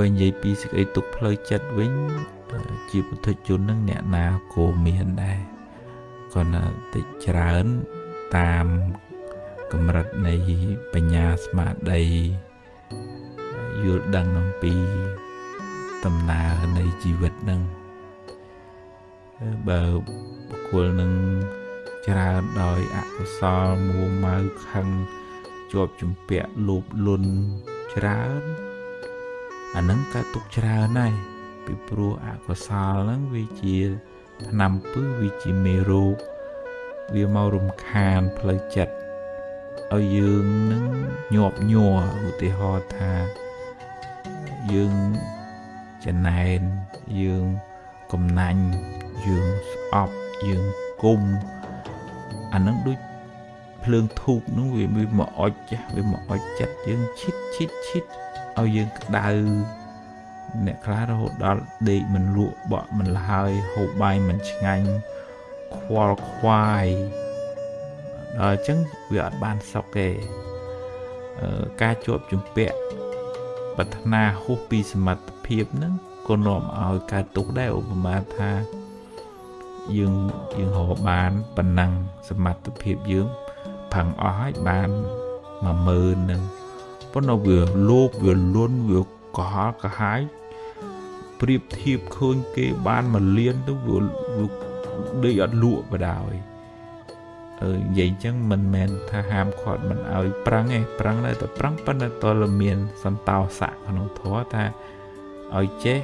បើនិយាយពីសេចក្តីទុកផ្លូវចិត្តវិញជាពុទ្ធជននឹងអ្នកណាក៏មានដែរគាត់តិចច្រើនតាមកម្រិតនៃបញ្ញាស្មារតីយល់ដឹងអំពីដំណើរនៃជីវិតនឹងបើបុគ្គលនឹងច្រើនដោយអកុសលមួម៉ៅខឹងជាប់ជំពាក់លោភលន់ច្រើន អានឹងកើតទុកច្រើនហើយពីព្រោះអកុសលហ្នឹងវាជាថ្នាំពឹសវាជាមេរោគវាមករំខានផ្លូវចិត្តឲ្យយើងនឹងញាប់ញ័រឧទាហរណ៍ថាយើងចំណែនយើងកំណាញ់យើងស្អប់យើងគុំអានឹងដូចភ្លើងធូបនោះវាមកអុចចាស់វាមកអុចចិត្តយើងឈិតឈិតឈិត ឲ្យយើងក្តៅអ្នកខ្លះរហូតដល់ដេកមិនលក់បក់មិនលហើយហូបបាយមិនឆ្ងាញ់ខ្វល់ខ្វាយដល់អញ្ចឹងវាអត់បានសុខទេការជាប់ជំពាក់ប្រាថ្នាហួសពីសមត្ថភាពហ្នឹងក៏នាំឲ្យកើតទុកដែរឧបមាថាយើងយើងរកបានប៉ុណ្ណឹងសមត្ថភាពយើងផឹងអស់ហើយបាន10000នឹង ប៉ុន្តែវាលោភវាលន់វាកុហកកាហាយប្រៀបធៀបឃើញគេបានមួយលានទៅវាដេកអត់លក់បដោយអឺនិយាយអញ្ចឹងមិនមែនថាហាមឃាត់មិនឲ្យប្រឹងទេប្រឹងនៅតែប្រឹងប៉ុន្តែតលមានសន្តោសៈក្នុងធម៌ថាឲ្យចេះ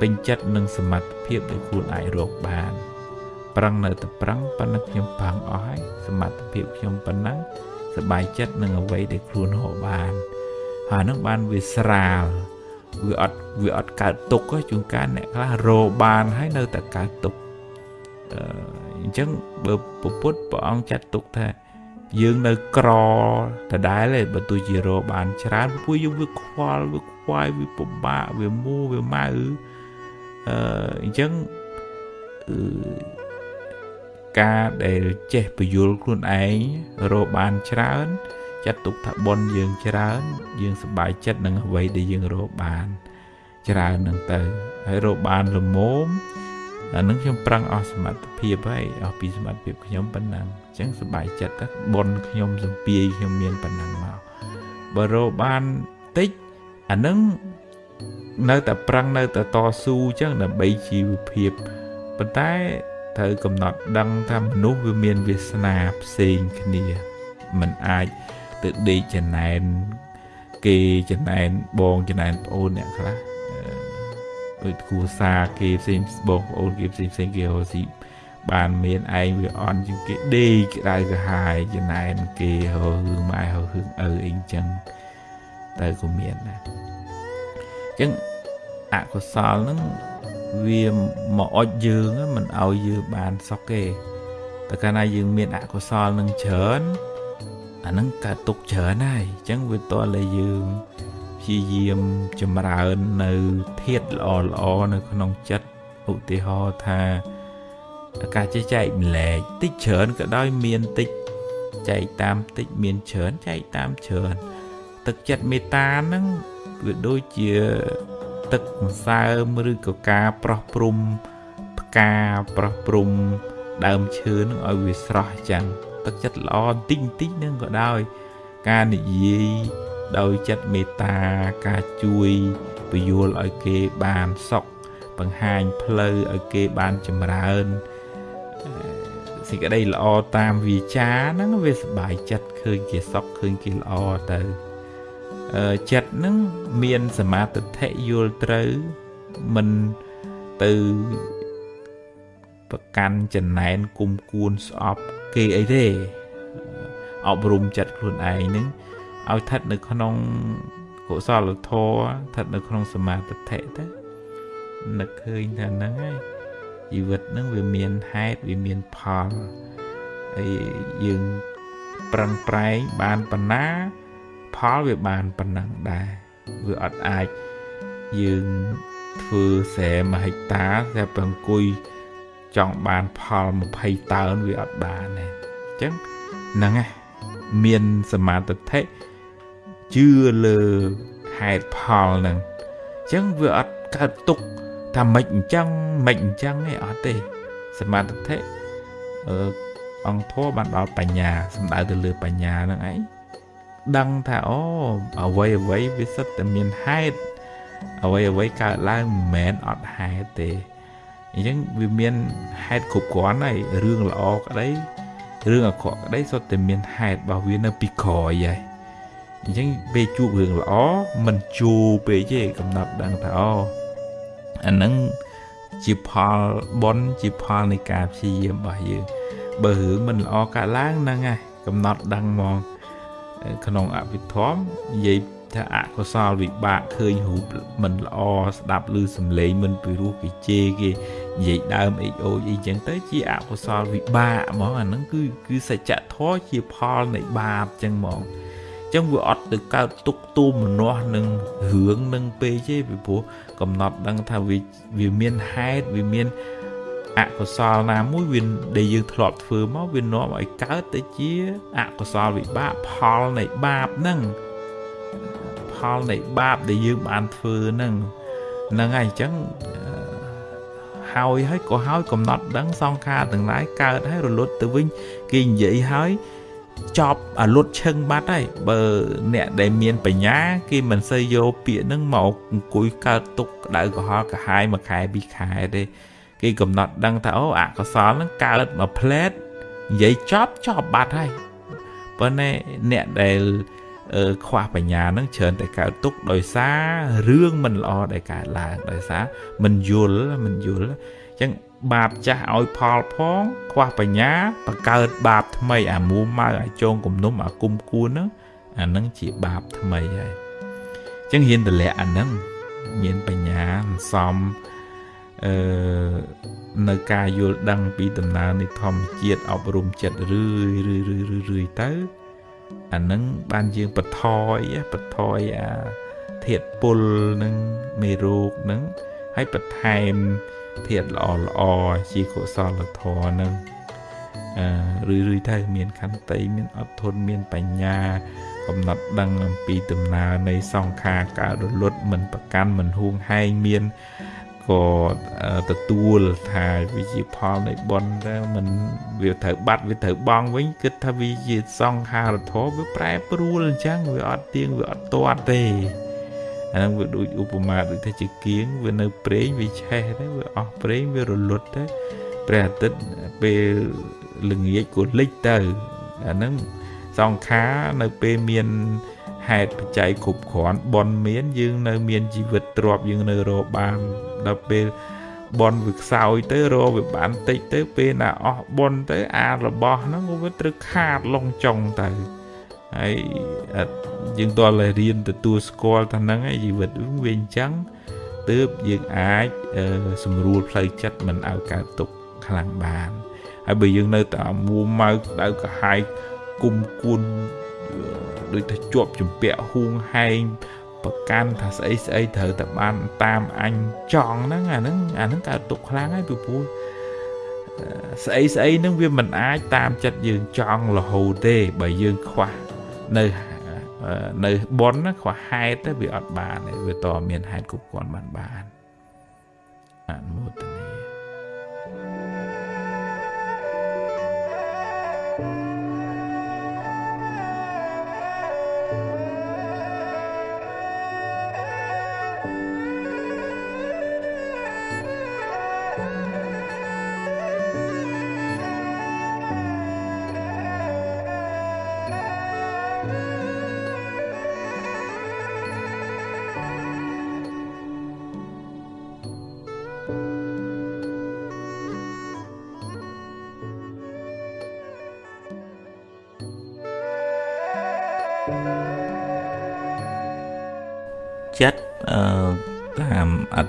ពេញចិត្តនឹងសមត្ថភាពដែលខ្លួនអាចរកបានប្រឹងនៅតែប្រឹងប៉ុន្តែខ្ញុំប្រឹងអស់ហើយសមត្ថភាពខ្ញុំប៉ុណ្ណឹង សบายចិត្តនឹងអ្វីដែលខ្លួនរកបានហើយនឹងបានវាស្រាលវាអត់វាអត់កើតទុកជួនកាលអ្នកខ្លះរកបានហើយនៅតែកើតទុកអញ្ចឹងបើពុទ្ធព្រះអង្គចាត់ទុកថាយើងនៅក្រដដែលឯងបើទោះជារកបានច្រើនពួកយើងវាខ្វល់វាខ្វាយវាពិបាកវាមូវាម៉ៅអឺអញ្ចឹង ការដែលចេះពយល់ខ្លួនឯងរកបានច្រើនចាត់ទុកថាបុណ្យយើងច្រើន យើងសប្បាយចិត្តនឹងអ្វីដែលយើងរកបាន ច្រើននឹងទៅហើយរកបានលមមអានឹងខ្ញុំប្រឹងអស់សមត្ថភាពហើយអស់ពីសមត្ថភាពខ្ញុំប៉ុណ្ណឹងអញ្ចឹងសប្បាយចិត្តទៅបុណ្យខ្ញុំសំពីខ្ញុំមានប៉ុណ្ណឹងមកបើរកបានតិចអានឹងនៅតែប្រឹងនៅតែតស៊ូអញ្ចឹងដើម្បីជីវភាពប៉ុន្តែ ត្រូវកំណត់ដឹងថាមនុស្សវាមានវាសនាផ្សេងគ្នាมันអាចទៅដេកចំណែនគេចំណែនបងចំណែនប្អូនអ្នកខ្លះដូចគ្រួសារគេផ្សេងបងប្អូនគេផ្សេងផ្សេងគេរស់ស៊ីបានមានឯងវាអន់ជាងគេដេកក្តៅក្រហាយចំណែនគេហៅរឿងម៉ែហៅរឿងឪអីចឹងតែក៏មានដែរអញ្ចឹងអកុសលហ្នឹង វាមកអុចយើងមិនឲ្យយើងបានសុខទេតែកាលណាយើងមានអកុសលនឹងច្រើនអាហ្នឹងកើតទុកច្រើនហើយអញ្ចឹងវាតតែយើងព្យាយាមចម្រើននៅធាតល្អល្អនៅក្នុងចិត្តឧទាហរណ៍ថាការចេះចែកម្លែកតិចច្រើនក៏ដោយមានតិចចែកតាមតិចមានច្រើនចែកតាមច្រើនទឹកចិត្តមេត្តាហ្នឹងវាដូចជា ទឹកម្សើមឬក៏ការប្រោះព្រំផ្កាប្រោះព្រំដើមឈើនឹងឲ្យវាស្រស់ចឹងទឹកចិត្តល្អបន្តិចបន្តិចនឹងក៏ដោយការនិយាយដោយចិត្តមេត្តាការជួយពយល់ឲ្យគេបានសុខបង្ហាញផ្លូវឲ្យគេបានចម្រើនសេចក្តីល្អតាមវាចាហ្នឹងវាសบายចិត្តឃើញគេសុខឃើញគេល្អទៅ ចិត្តហ្នឹងមានសមាធិយល់ត្រូវមិនទៅប្រកាន់ចំណែនគុំគួនស្អប់គេអីទេអប់រំចិត្តខ្លួនឯងហ្នឹងឲ្យស្ថិតនៅក្នុងកុសលធម៌ស្ថិតនៅក្នុងសមាធិទៅនឹកឃើញថាហ្នឹងហើយជីវិតហ្នឹងវាមានហេតុវាមានផលហើយយើងប្រឹងប្រែងបានប៉ុណ្ណា ផលវាបានប៉ុណ្ណឹងដែរវាអត់អាចយើងធ្វើស្រែ1ហិកតាតែប្រអង្គុយចង់បានផល20តើនវាអត់បានទេអញ្ចឹងហ្នឹងឯងមានសមាធិជឿលើហហេតុផលហ្នឹងអញ្ចឹងវាអត់កើតទុកថាមិនអញ្ចឹងមិនអញ្ចឹងទេអត់ទេសមាធិអឺអង្គធម៌បានដល់បញ្ញាសំដៅទៅលើបញ្ញាហ្នឹងឯង ដឹងថាអូអ្វីអ្វីវាសិតតែមានហេតុអ្វីអ្វីកើតឡើងមិនមែនអត់ហេតុទេអញ្ចឹងវាមានហេតុគ្រប់គ្រាន់ហើយរឿងល្អក្តីរឿងអាក្រក់ក្តីសុទ្ធតែមានហេតុរបស់វានៅពីក្រោយហើយអញ្ចឹងពេលជួបរឿងល្អមិនជួពេកទេកំណត់ដឹងថាអូអាហ្នឹងជាផលបុណ្យជាផលនៃការព្យាយាមរបស់យើងបើរឿងមិនល្អកើតឡើងហ្នឹងហើយកំណត់ដឹងហ្មង ក្នុងអភិធម្មនិយាយថាអកុសលវិបាកឃើញរូបមិនល្អស្ដាប់ឮសំឡេងមិនពីរោះគេជេរគេនិយាយដើមអេចអូចអីចឹងទៅជាអកុសលវិបាកហ្មងអាហ្នឹងគឺគឺសច្ចធម៌ជាផលនៃបាបចឹងហ្មងចឹងវាអត់ទៅកើតទុកទូមនាស់នឹងរឿងនឹងពេកទេពីព្រោះកំណត់ដឹងថាវាវាមានហេតុវាមាន អកុសលណាមួយវាដែលយើងធ្លាប់ធ្វើមកវានាំឲ្យកើតទៅជាអកុសលវិបាកផលនៃបាបហ្នឹងផលនៃបាបដែលយើងបានធ្វើហ្នឹងហ្នឹងហើយអញ្ចឹងហើយហើយក៏ហើយកំណត់ដឹងសង្ខារទាំងឡាយកើតហើយរលត់ទៅវិញគេនិយាយហើយចប់អាលុតឈឹងបាត់ហើយបើអ្នកដែលមានបញ្ញាគេមិនសូវយកពាក្យហ្នឹងមកអង្គុយកើតទុកក្តៅក្រហល់កាហាយមួយខែពីរខែទេ គេកំណត់ដឹងថាអូអកុសលហ្នឹងកើតមួយផ្លែតនិយាយចប់ចប់បាត់ហើយប៉ុន្តែអ្នកដែលខ្វះបញ្ញានឹងច្រើនតែកើតទុកដោយសាររឿងមិនល្អដែលកើតឡើងដោយសារមិនយល់មិនយល់អញ្ចឹងបាបចាស់ឲ្យផលផងខ្វះបញ្ញាបង្កើតបាបថ្មីអាមូម៉ៅអាចងគំនុំអាគុំគួនហ្នឹងអាហ្នឹងជាបាបថ្មីហើយអញ្ចឹងហ៊ានតម្លាក់អាហ្នឹងមានបញ្ញាសំ អឺនៅការយល់ដឹងពីដំណើរនៃធម្មជាតិអប់រំចិត្តរឿយរឿយរឿយរឿយទៅអានឹងបានយើងបថយបថយអាធាតពុលនឹងមេរោគនឹងហើយបន្ថែមធាតល្អល្អជាកុសលធម៌នឹងអឺរឿយៗទៅមានខន្តីមានអត់ធន់មានបញ្ញាកំណត់ដឹងអំពីដំណើរនៃសង្ខារការរលត់មិនប្រកាន់មិនហួងហែងមាន ក៏ទទួលថាវាជាផលនៃបុណ្យតែมันវាត្រូវបាត់វាត្រូវបងវិញគិតថាវាជាសង្ខារធម៌វាប្រែប្រួលអញ្ចឹងវាអត់ទៀងវាអត់ទាត់ទេអាហ្នឹងវាដូចឧបមាដូចថាជាគៀងវានៅប្រេងវាឆេះទៅវាអស់ប្រេងវារលត់ទៅព្រះអាទិត្យពេលល្ងាចក៏លិចទៅអាហ្នឹងសង្ខារនៅពេលមាន ហេតុបច្ច័យគ្រប់គ្រាន់បនមាន យើងនៅមានជីវិតទ្រពយើងនៅរកបានដល់ពេលបនវាខ្សោយទៅរកវាបានតិចទៅពេលណាអស់បនទៅអារបស់ហ្នឹងវាត្រូវខាតលងចុងទៅហើយយើងតើរៀនទទួលស្គាល់ថាហ្នឹងឯងជីវិតវាអញ្ចឹងទើបយើងអាចសម្រួលផ្លូវចិត្តមិនឲ្យកើតទុកខ្លាំងបានហើយបើយើងនៅតែមួម៉ៅដៅកាហាយគុំគួន ដូចថាជាប់ជំពាក់ហួងហែងប្រកាន់ថាស្អីស្អីត្រូវតែបានតាមអញចង់ហ្នឹងអាហ្នឹងអាហ្នឹងកើតទុកខ្លាំងហើយពីព្រោះស្អីស្អីហ្នឹងវាមិនអាចតាមចិត្តយើងចង់រហូតទេបើយើងខ្វះនៅនៅបនណាខ្វះហេតុទៅវាអត់បានទេវាតមានហេតុគ្រប់គ្រាន់បានបានអនុមោទនាចិត្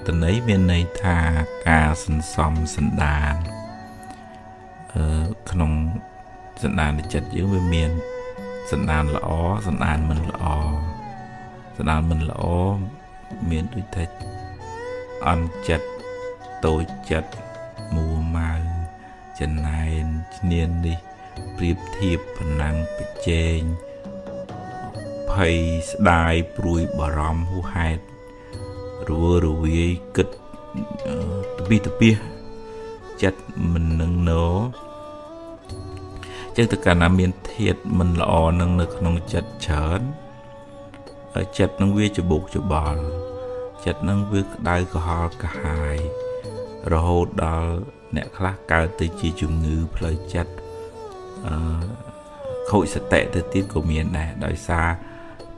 តាមអត្តន័យមានន័យថាការសន្សំសន្តានអឺក្នុងសន្តានចិត្តយើងវាមានសន្តានល្អសន្តានមិនល្អសន្តានមិនល្អមានដូចថាអន់ចិត្តតូចចិត្តមួម៉ៅចំណែនឈ្នាននេះប្រៀបធៀបប៉ុណ្ណឹងប្រជែងភ័យស្ដាយព្រួយបារម្ភហួហេតុ រវើរវាយគិតតពីតពីចិត្តមិននឹងណោចឹងទៅកាលណាមានធាតមិនល្អនឹងនៅក្នុងចិត្តច្រើនចិត្តនឹងវាច្បុកច្បល់ចិត្តនឹងវាក្តៅក្រហល់កាហាយរហូតដល់អ្នកខ្លះកើតទៅជាជំងឺផ្លូវចិត្តអឺខូចសតិទៅទៀតក៏មានដែរដោយសារ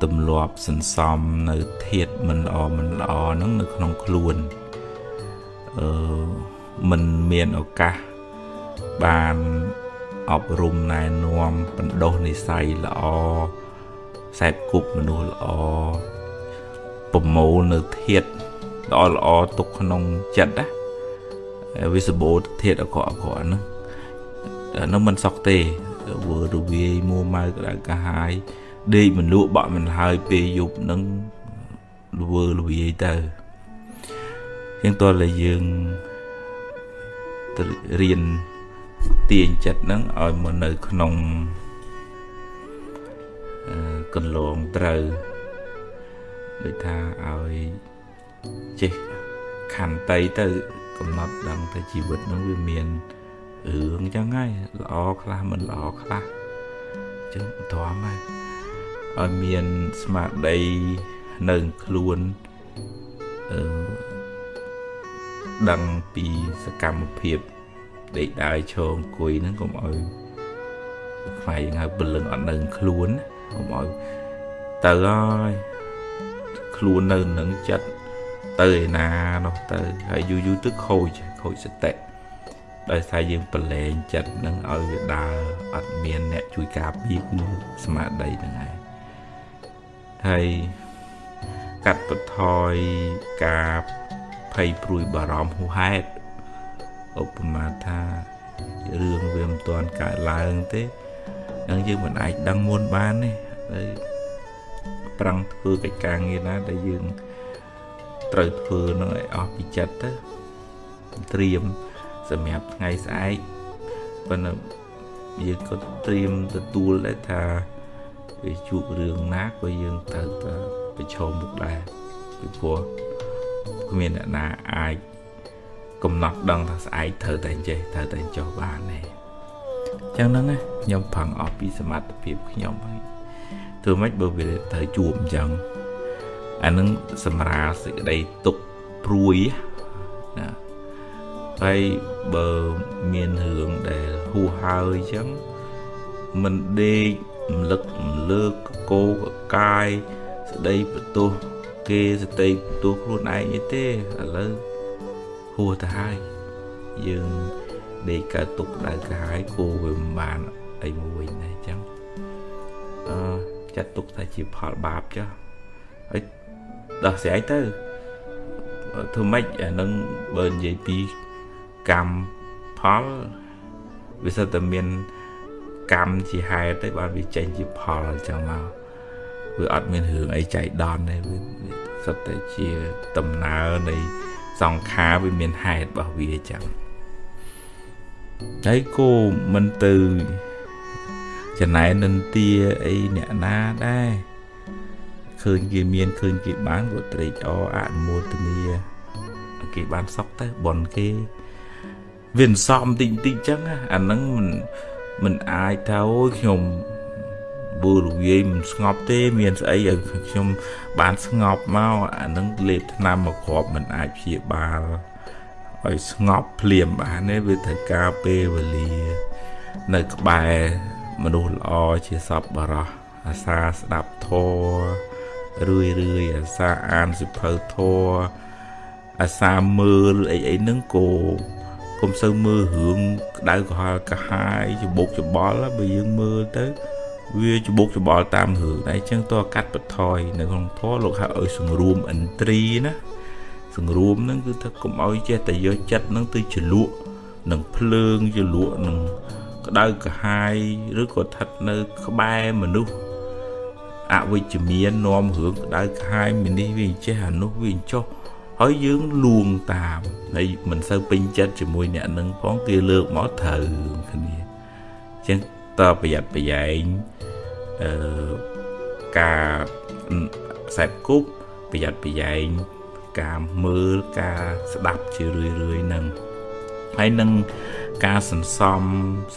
ទម្លាប់សន្សំនៅធាតមិនល្អមិនល្អហ្នឹងនៅក្នុងខ្លួនអឺមិនមានឱកាសបានអប់រំណែនាំបណ្ដុះនិស័យល្អខ្សែគប់មនុស្សល្អប្រមូលនៅធាតល្អល្អទុកក្នុងចិត្តណាវាសបោធាតអកអកហ្នឹងនោះមិនសក់ទេវើរវាយមួម៉ៅក្តៅកាហាយ ដេកមិនលក់បាក់មិនហើយពេលយប់នឹងវើលវាយទៅជាងតើតែយើងរៀនទាញចិត្តហ្នឹងឲ្យមកនៅក្នុងកន្លងត្រូវដូចថាឲ្យចេះខន្តីទៅកំណត់ដឹងថាជីវិតហ្នឹងវាមានរឿងចឹងហើយល្អខ្លះមិនល្អខ្លះចឹងធំហើយ ឲ្យមានស្មារតីនៅខ្លួនអឺដឹងពីសកម្មភាពដេកដើរឈរអង្គុយហ្នឹងកុំឲ្យខ្វាយហៅពលឹងអត់នៅខ្លួនកុំឲ្យទៅហើយខ្លួននៅនឹងចិត្តទៅឯណានោះទៅហើយយូរយូរទៅខូចខូចសតិដោយសារយើងប្រឡែងចិត្តនឹងឲ្យវាដើរអត់មានអ្នកជួយការពារគឺស្មារតីហ្នឹងឯង ហើយកាត់បន្ថយការភ័យព្រួយបារម្ភហួហេតុឧបមាថារឿងវាមិនទាន់កើតឡើងទេនឹងយើងមិនអាចដឹងមុនបានទេហើយប្រឹងធ្វើកិច្ចការងារណាដែលយើងត្រូវធ្វើនឹងឲ្យអស់ពីចិត្តទៅត្រៀមសម្រាប់ថ្ងៃស្អែកប៉ុន្តែយើងក៏ត្រៀមទទួលដែរថា វាជួបរឿងណាក៏យើងត្រូវតែប្រឈមមុខដែរពីព្រោះគ្មានអ្នកណាអាចកំណត់ដឹងថាស្អែកត្រូវតែចេះត្រូវតែចុះបានទេអញ្ចឹងហ្នឹងខ្ញុំផឹងអស់ពីសមត្ថភាពខ្ញុំហើយធ្វើម៉េចបើវាត្រូវជួបអញ្ចឹងអានឹងសម្រាលសេចក្តីទុកព្រួយណាហើយបើមានរឿងដែលហួហើយអញ្ចឹងមិនដេក រំលឹករំលើកកោកកាយស្ដីបន្ទោសគេស្ដីបន្ទោសខ្លួនឯងទេឥឡូវហួទៅហើយយើងដេកកើតទុកដៅកាយគោវាមិនបានអីមួយណាអញ្ចឹងអឺចាត់ទុកថាជាផលបាបចុះហើយដោះស្រាយទៅធ្វើម៉េចអានឹងបើនិយាយពីកម្មផលវាសិតតែមាន កម្មជាហេតុទេបានវាចេញជាផលអញ្ចឹងមកវាអត់មានរឿងអីចៃដន្យទេវាសិតតែជាដំណើរនៃសង្ខារវាមានហេតុរបស់វាអញ្ចឹងហើយគោមិនទៅចំណែននិន្ទាអីអ្នកណាដែរឃើញគេមានឃើញគេបានក៏ត្រេកអរអនុមោទនាគេបានសុខទៅបនគេវាអន្សំតិចតិចចឹងអាហ្នឹងមិន មិនអាចថាអូយខ្ញុំបួរវាយមិនស្ងប់ទេមានស្អីឲ្យខ្ញុំបានស្ងប់មកអានឹងលេបថ្នាំមកគ្រាប់មិនអាចព្យាបាលឲ្យស្ងប់ភ្លាមបានទេវាត្រូវការពេលវេលា នៅក្បែរមនុស្សល្អជាសពបរោះអាសាស្ដាប់ធម៌រឿយរឿយអាសាអានសិភៅធម៌អាសាមើលអីអីហ្នឹងក៏ កុំសូវមើលរឿងក្តៅក្រហល់កាហាយច្បុកច្បល់បើយើងមើលទៅ វាច្បុកច្បល់តាមរឿងតែអញ្ចឹងតើកាត់បន្ថយនៅក្នុងធម៌លោកហៅឲ្យសង្រួមឥន្ទ្រីណាសង្រួមហ្នឹងគឺថាកុំឲ្យចេះតែយកចិត្តហ្នឹងទៅជ្លក់នឹងភ្លើងជ្លក់នឹងក្តៅក្រហាយឬក៏ស្ថិតនៅក្បែរមនុស្សអវិជ្ជមាននាំរឿងក្តៅក្រហាយមីនេះវាចេះអានោះវាចុះ ហើយយើងលួងតាមហើយមិនសូវពេញចិត្តជាមួយអ្នកនឹងផងគេលើកមកត្រូវគ្នាអញ្ចឹងតប្រយ័ត្នប្រយែងអឺការខ្សែគប់ប្រយ័ត្នប្រយែងការមើលការស្ដាប់ជារឿយរឿយហ្នឹងហើយនឹងការសន្សំ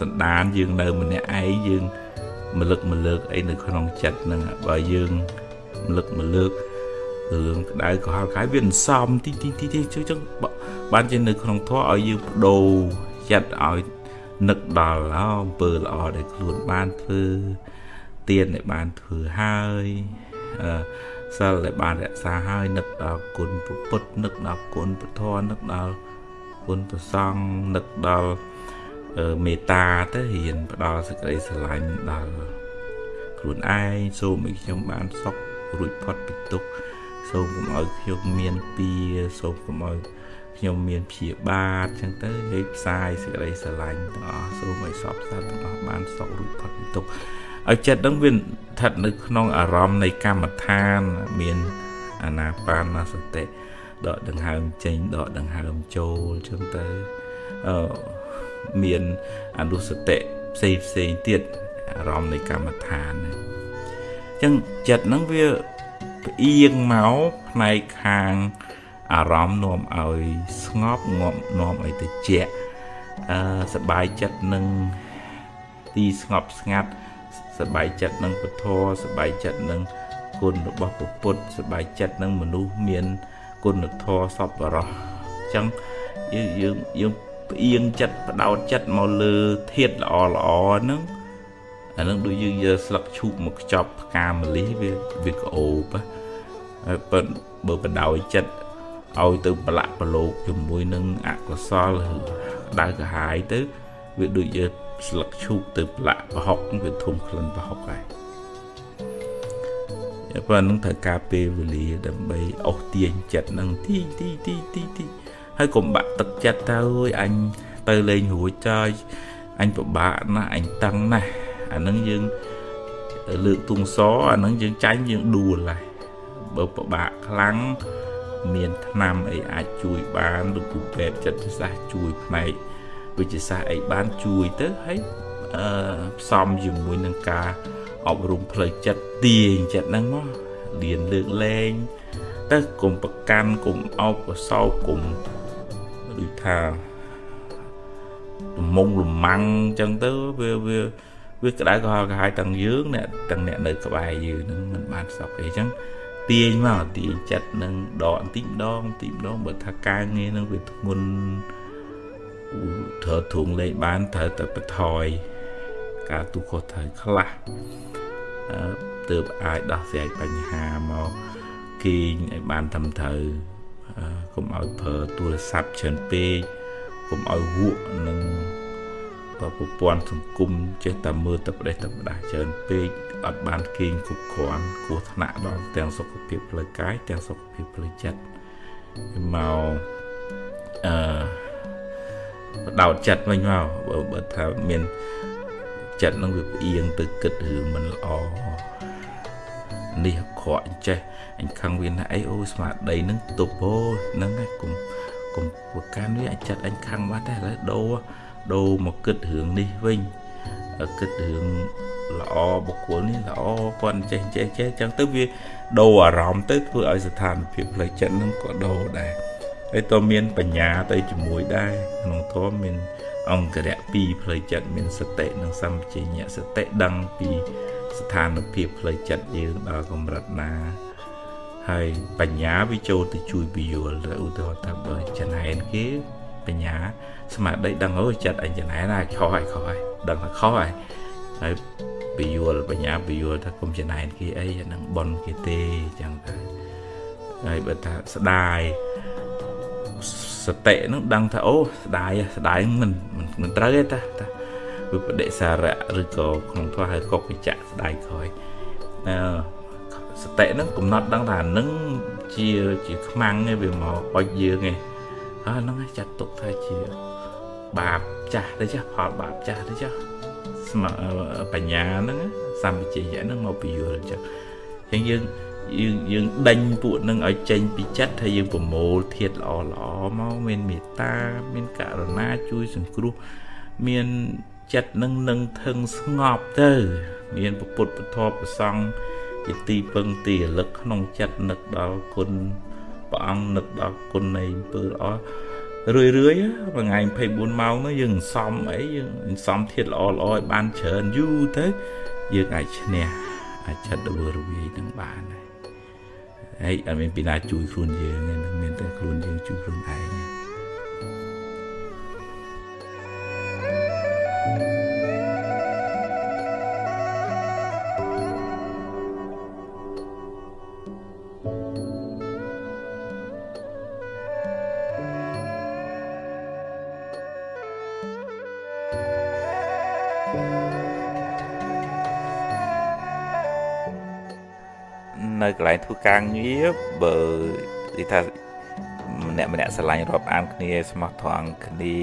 សន្តានយើងនៅម្នាក់ឯងយើងមលឹកម្លើកអីនៅក្នុងចិត្តហ្នឹងបើយើងមលឹកម្លើក រឿងក្តៅក៏ហល់កាយវាសន្សំទីទីទីទីចឹងបានជានៅក្នុងធម៌ឲ្យយើងបដូរចិត្តឲ្យនឹកដល់អំពើល្អដែលខ្លួនបានធ្វើទានដែលបានធ្វើហើយអឺសិលដែលបានរក្សាហើយនឹកដល់គុណពុទ្ធនឹកដល់គុណពធនឹកដល់គុណប្រសង្ឃនឹកដល់មេត្តាទៅរៀនផ្ដល់សេចក្តីស្រឡាញ់ដល់ខ្លួនឯងសូមឲ្យខ្ញុំបានសុខរួចផុតពីទុក្ខ សូមកុំឲ្យខ្ញុំមានពៀសូមកុំឲ្យខ្ញុំមានព្យាបាទចឹងទៅហើយផ្សាយសេចក្តីស្រឡាញ់ទាំងអស់សូមឲ្យសពសត្វទាំងអស់បានសុខរួចផុតពីទុក្ខឲ្យចិត្តនឹងវាស្ថិតនៅក្នុងអារម្មណ៍នៃកម្មដ្ឋានមានអាណាបានសតិដកដង្ហើមចេញដកដង្ហើមចូលចឹងទៅអឺមានអនុសតិផ្សេងផ្សេងទៀតអារម្មណ៍នៃកម្មដ្ឋានចឹងចិត្តហ្នឹងវា ផ្អៀងមកផ្នែកខាងអារម្មណ៍នាំឲ្យស្ងប់ងាប់នាំឲ្យត្រជាក់អឺសបាយចិត្តនឹងទីស្ងប់ស្ងាត់សបាយចិត្តនឹងពធសបាយចិត្តនឹងគុណរបស់ព្រះពុទ្ធសបាយចិត្តនឹងមនុស្សមានគុណធម៌សប្បុរសអញ្ចឹងយើងយើងយើងផ្អៀងចិត្តបដោតចិត្តមកលើធាតល្អល្អហ្នឹង អានឹងដូចយើងយកស្លឹកឈូកមកខ្ចប់ផ្កាម្លិះវាវាក្អូបហើយប៉ុន្តែបើបដោយចិត្តឲ្យទៅប្រឡាក់ប្រឡូកជាមួយនឹងអកុសលដៅកាហាយទៅវាដូចយកស្លឹកឈូកទៅប្រឡាក់ប្រហុកវាធំក្លិនប្រហុកហើយប៉ុន្តែនឹងត្រូវការពេលវេលាដើម្បីអស់ទាញចិត្តនឹងទីទីទីទីទីហើយកុំបាក់ទឹកចិត្តទៅអើយអញទៅលេងរួចចើយអញពិបាកណាស់អញតឹងណាស់ អានឹងយើងលើកទុងសអានឹងយើងចាញ់យើងដួលហើយបើពិបាកខ្លាំងមានថ្នាំអីអាចជួយបានឬគ្រូពេទ្យចិត្តសាស្ត្រជួយផ្នែកវិទ្យាសាស្ត្រអីបានជួយទៅហើយអឺផ្សំជាមួយនឹងការអប់រំផ្លូវចិត្តទាញចិត្តហ្នឹងមកលៀនលើកលែងទៅកុំប្រកាន់កុំអោបកសោកកុំដូចថាលំងលំម៉ាំងអញ្ចឹងទៅវាវា វាក្តៅក្រហល់ក្រហាយទាំងយើងអ្នកទាំងអ្នកនៅក្បែរយើងនឹងមិនបានសុខអីអញ្ចឹងទាញមកទាញចិត្តនឹងដកបន្តិចម្ដងបន្តិចម្ដងបើថាការងារនឹងវាធ្ងន់ត្រូវធុងលេងបានត្រូវតែបន្ថយការទូខុសត្រូវខ្លះទើបអាចដោះស្រាយបញ្ហាមកគេងឲ្យបានត្រឹមត្រូវកុំឲ្យប្រើទូរស័ព្ទច្រើនពេកកុំឲ្យវក់នឹង ប្រព័ន្ធសង្គមចេះតែមើលតែប្រទេសតែផ្ដាស់ច្រើនពេកអត់បានគេងគ្រប់គ្រាន់គ្រោះថ្នាក់ដល់ទាំងសុខភាពផ្លូវកាយទាំងសុខភាពផ្លូវចិត្តមកអឺបដោតចិត្តវិញមកបើបើថាមានចិត្តនឹងវាផ្អៀងទៅគិតរឿងមិនល្អនេះខកអញ្ចេះអញខឹងវាណាអីអូស្មារតីនឹងទប់អូហ្នឹងឯងកុំកុំប្រកាន់វាអញចិត្តអញខឹងបាត់តែឥឡូវដូរ ដូរមកគិតរឿងនេះវិញគិតរឿងល្អបុគ្គលនេះល្អគាត់ចេះចេះចេះចឹងទៅវាដូរអារម្មណ៍ទៅធ្វើឲ្យស្ថានភាពផ្លូវចិត្តនឹងក៏ដូរដែរហើយតើមានបញ្ញាទៅជាមួយដែរក្នុងធម៌មានអង្គរៈ2ផ្លូវចិត្តមានសតិនិងសម្បជញ្ញៈសតិដឹងពីស្ថានភាពផ្លូវចិត្តយើងដល់កម្រិតណាហើយបញ្ញាវាចូលទៅជួយពយល់ឧទាហរណ៍ថាបើចំណែនគេបញ្ញា ស្មារតីដឹងអូចិត្តអញចំណែនហើយខុសហើយខុសហើយដឹងថាខុសហើយហើយពយល់បញ្ញាពយល់ថាគុំចំណែនគេអីអានឹងបនគេទេចឹងទៅហើយបើថាស្ដាយសតិនឹងដឹងថាអូស្ដាយស្ដាយមិនមិនត្រូវទេតាតាវិបដិសារៈឬក៏ក្នុងធម៌ហៅកុកវិចៈស្ដាយក្រោយអឺសតិនឹងកំណត់ដឹងថានឹងជាជាខ្មាំងឯវាមកអុចយើងឯងហើយហ្នឹងចាត់ទុកថាជា បាបចាស់ទៅចាស់ផលបាបចាស់ទៅចាស់ស្មបញ្ញាហ្នឹងសម្បជញ្ញៈហ្នឹងមកពយល់អញ្ចឹងអញ្ចឹងយើងយើងយើងដេញពួកនឹងឲ្យចេញពីចិត្តហើយយើងប្រមូលធាតល្អល្អមកមានមេត្តាមានករណាជួយសង្គ្រោះមានចិត្តនឹងនឹងធឹងស្ងប់ទៅ មានពុទ្ធពធប្រសង់ជាទីពឹងទីរលឹកក្នុងចិត្តនឹកដល់គុណព្រះអង្គនឹកដល់គុណនៃអំពើល្អ រឿយរឿយមួយថ្ងៃ24ម៉ោងនោះយើងសំអីយើងសំធាតល្អល្អឲ្យបានច្រើនយូរទៅយើងអាចឈ្នះអាចចិត្តរវើរវាយនឹងបានហើយអត់មានពីណាជួយខ្លួនយើងទេនឹងមានតែខ្លួនយើងជួយខ្លួនឯង នៅកន្លែងធ្វើការងារបើនិយាយថាម្នាក់ម្នាក់ស្រឡាញ់រាប់អានគ្នាស្មោះត្រង់គ្នា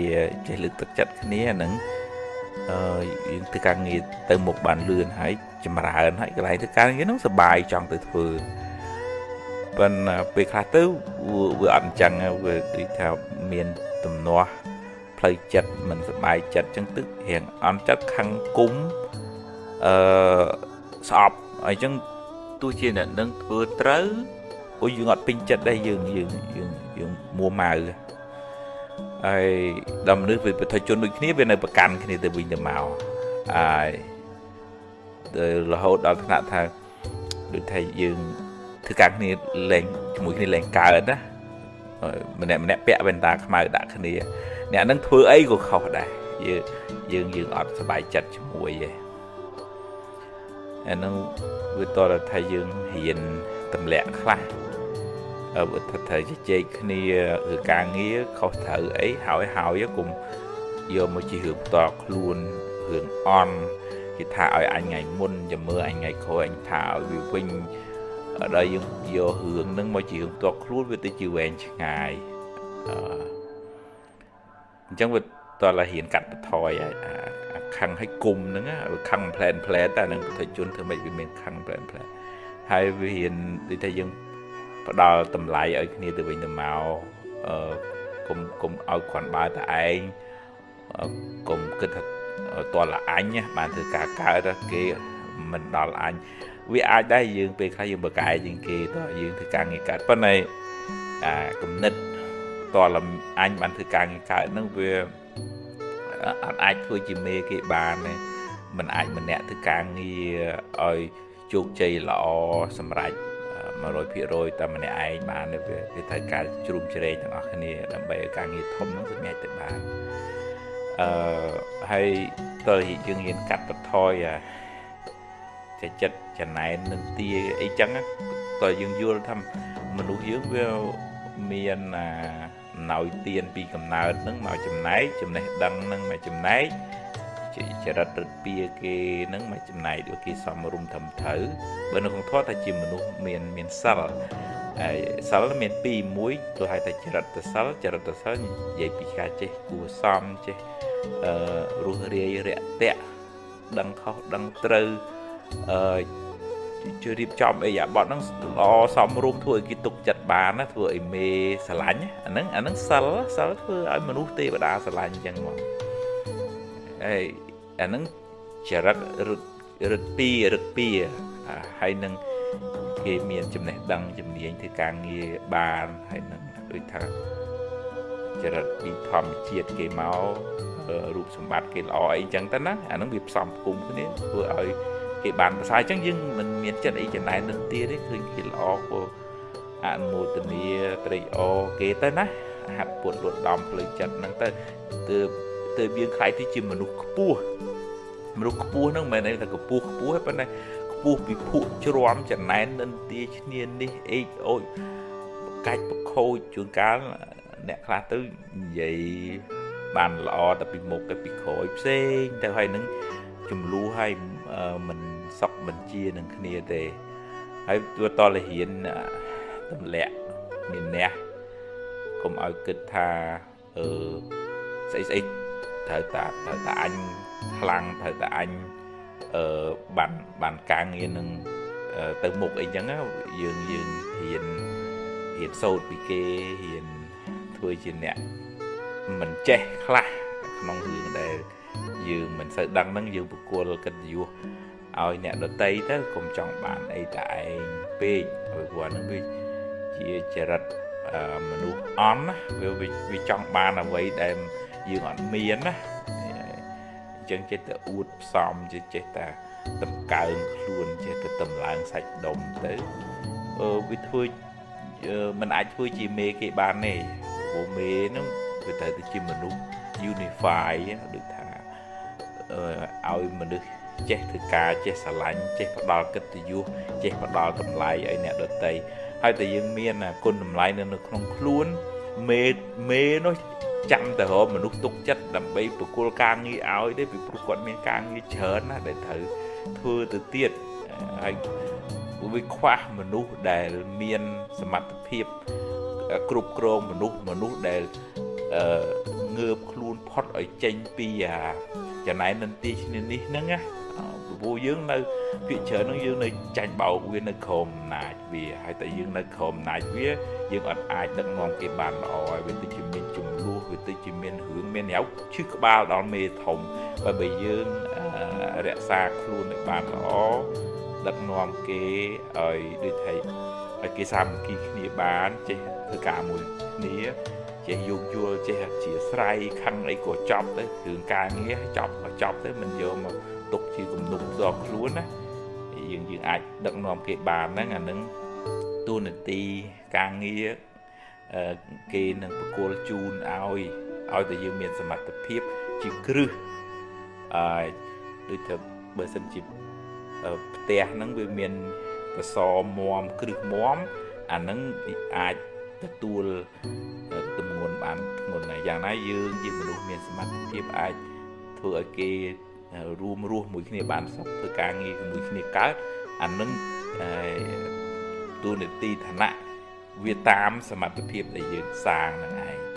ចេះលើកទឹកចិត្តគ្នានឹងអឺយើងធ្វើការងារទៅមុខបានលឿនហើយចម្រើនហើយកន្លែងធ្វើការងារហ្នឹងសុបាយចង់ទៅធ្វើប៉ុន្តែពេលខ្លះទៅវាអត់អញ្ចឹងវាដូចថាមានទំនាស់ផ្លូវចិត្តមិនសុបាយចិត្តអញ្ចឹងទឹករៀងអន់ចិត្តខឹងគុំអឺស្អប់អញ្ចឹង ទោះជាអ្នកនឹងធ្វើត្រូវអូយើងអត់ពេញចិត្តដែរយើងយើងយើងយើងមួម៉ៅហើយដល់មនុស្សវាប្រតិជនដូចគ្នាវានៅប្រកាន់គ្នាទៅវិញទៅមកហើយរហូតដល់ថ្នាក់ថាដូចថាយើងធ្វើការគ្នាលេងជាមួយគ្នាលេងកើតណាម្នាក់ម្នាក់ពាក់វ៉ែនតាខ្មៅដាក់គ្នាអ្នកនឹងធ្វើអីក៏ខុសដែរយើងយើងយើងអត់សប្បាយចិត្តជាមួយទេ អានឹងវាតរថាយើងរៀនទម្លាក់ខ្លះអឺថាត្រូវជជែកគ្នាឬការងារខុសត្រូវអីហើយហើយគុំយកមកជារឿងផ្ទាល់ខ្លួនរឿងអន់គេថាឲ្យអញថ្ងៃមុនចាំមើលអញថ្ងៃក្រោយអញថាឲ្យវាវិញដល់យើងយករឿងហ្នឹងមកជារឿងផ្ទាល់ខ្លួនវាទៅជាវែងឆ្ងាយអឺអញ្ចឹងវាតើរៀនកាត់បន្ថយ ខឹងឲ្យគុំហ្នឹងខឹងផ្លែនផ្លែតែនឹងប្រតិជនធ្វើម៉េចវាមានខឹងផ្លែនផ្លែហើយវារៀនដូចថាយើងផ្ដល់តម្លៃឲ្យគ្នាទៅវិញទៅមកអឺគុំគុំឲ្យគ្រាន់បើតែឯងគុំគិតថាតលអញបានធ្វើការកើតគេមិនដល់អញវាអាចដែរយើងពេលខ្លះយើងបើកែជាងគេតើយើងធ្វើការងារកើតប៉ុន្តែអាគំនិតតលអញបានធ្វើការងារកើតហ្នឹងវា អត់អាចធ្វើជាមេគេបានទេมันអាចម្នាក់ធ្វើការងារឲ្យជោគជ័យល្អសម្រាប់100%តែម្នាក់ឯងបានវាគេត្រូវការជ្រុំជ្រែងទាំងអស់គ្នាដើម្បីឲ្យការងារធំនោះសម្រេចទៅបានអឺហើយតើយើងហ៊ានកាត់បន្ថយអាចិត្តចំណែននឹងទាអីចឹងតើយើងយល់ថាមនុស្សយើងវាមានអា ណោយទៀនពីកំណើតនឹងមកចំណែកចំណេះដឹងនឹងមកចំណែកចរិតរត់ពៀគេនឹងមកចំណែកដូចគេសំរុំធំត្រូវបើនៅក្នុងធម៌ថាជាមនុស្សមានមានសិលហើយសិលមានពីរមួយទៅហៅថាចរិតសិលចរិតសិលនិយាយពីការចេះគួសមចេះអឺរស់រាយរាក់ទាក់ដឹងខុសដឹងត្រូវអឺ ជួយរៀបចំអីអាបត់ហ្នឹងល្អសមរម្យធ្វើឲ្យគេទុកចិត្តបានណាធ្វើឲ្យមេស្រឡាញ់អាហ្នឹងអាហ្នឹងសិលសិលធ្វើឲ្យមនុស្សទេវតាស្រឡាញ់អញ្ចឹងមកហើយអាហ្នឹងចរិតរត់រត់ពីរត់ពីហើយនឹងគេមានចំណេះដឹងជំនាញធ្វើការងារបានហើយនឹងដូចថាចរិតពីធម្មជាតិគេមករូបសម្បត្តិគេល្អអីចឹងទៅណាអាហ្នឹងវាផ្សំផ្គុំគ្នាធ្វើឲ្យ គេបានប្រសើរអញ្ចឹងយើងមិនមានចិត្តអីចំណែននឹងទៀតទេឃើញគេល្អក៏អនុមោទនាត្រេកអរគេទៅណាហាត់ពុតលត់ដំផ្លូវចិត្តហ្នឹងទៅទើបទើបយើងខ្លាយទៅជាមនុស្សខ្ពស់មនុស្សខ្ពស់ហ្នឹងមិនមែនថាខ្ពស់ខ្ពស់ទេប៉ុន្តែខ្ពស់ពីភក់ជ្រាំចំណែននិន្ទាឈ្នាននេះអេកអូចកាច់ប្រខូចជួនកាលអ្នកខ្លះទៅនិយាយបានល្អតែពីមុខទៅពីក្រោយផ្សេងទៅហើយនឹងចំនួនឲ្យ មិនសក់មិនជានឹងគ្នាទេហើយទួតលរៀនទម្លាក់មានអ្នកកុំឲ្យគិតថាអឺស្អីស្អីត្រូវតាត្រូវតាអញខ្លាំងត្រូវតាអញអឺបានបានការងារនឹងទៅមុខអីចឹងយើងយើងរៀនរៀនសូត្រពីគេរៀនធ្វើជាអ្នកមិនចេះខ្លះក្នុងរឿងដែល យើងមិនសូវដឹងហ្នឹងយើងប្រគល់កិត្តិយសឲ្យអ្នកដតីទៅកុំចង់បានអីតែឯងពេកព្រោះហ្នឹងវាជាចរិតមនុស្សអន់ណាវាវាចង់បានអ្វីដែលយើងអត់មានណាអញ្ចឹងចេះតែអួតផ្សំចេះតែតម្កើងខ្លួនចេះតែតម្លើងសាច់ដុំទៅអឺវាធ្វើมันអាចធ្វើជាមេគេបានទេព្រោះមេហ្នឹងវាត្រូវទៅជាមនុស្ស unify ដូចថា ឲ្យមនុស្សចេះធ្វើការចេះស្រឡាញ់ចេះផ្ដល់កិត្តិយសចេះផ្ដល់តម្លៃឲ្យអ្នកដទៃហើយតែយើងមានគុណតម្លៃនៅក្នុងខ្លួនមេមេនោះចាំតែរកមនុស្សទុកចិត្តដើម្បីប្រគល់ការងារឲ្យទេពីព្រោះគាត់មានការងារច្រើនណាស់ដែលត្រូវធ្វើទៅទៀតហើយវាខ្វះមនុស្សដែលមានសមត្ថភាពគ្រប់គ្រងមនុស្សមនុស្សដែលងើបខ្លួនផុតឲ្យចេញពី ចំណែននន្ទីឈ្នានេះហ្នឹងណាព្រោះយើងនៅភាគច្រើនហ្នឹងយើងនៅចាញ់បោកវានៅក្រោមអំណាចវាហើយតែយើងនៅក្រោមអំណាចវាយើងអត់អាចដឹកនាំគេបានល្អហើយវាទៅជាមានចំនួនវាទៅជាមានរឿងមានញ៉ៅឈឺក្បាលដល់មេធំបើបើយើងរក្សាខ្លួនឲ្យបានល្អដឹកនាំគេឲ្យដូចថាឲ្យគេសាមគ្គីគ្នាបានចេះធ្វើការមួយគ្នា ចេះយោគយល់ចេះអធិស្ស្រ័យខឹងអីក៏ចប់ទៅរឿងការងារចប់ក៏ចប់ទៅមិនយកមកទុកជាគំនុំផ្ទាល់ខ្លួនណាយើងយើងអាចដឹកនាំគេបានហ្នឹងអានឹងទូនាទីការងារគេនឹងបកគលជូនឲ្យឲ្យតែយើងមានសមត្ថភាពជាគ្រឹះអឺដូចទៅបើសិនជាផ្ទះហ្នឹងវាមានកសមមគ្រឹះមមអាហ្នឹងអាចទទួលទម្ងន់បានធ្ងន់ណាស់យ៉ាងណាយើងជាមនុស្សមានសមត្ថភាពអាចធ្វើឲ្យគេរួមរស់មួយគ្នាបានសុខធ្វើការងារជាមួយគ្នាកើតអានឹងទូនីតិឋានៈវាតាមសមត្ថភាពដែលយើងសាងនឹងឯង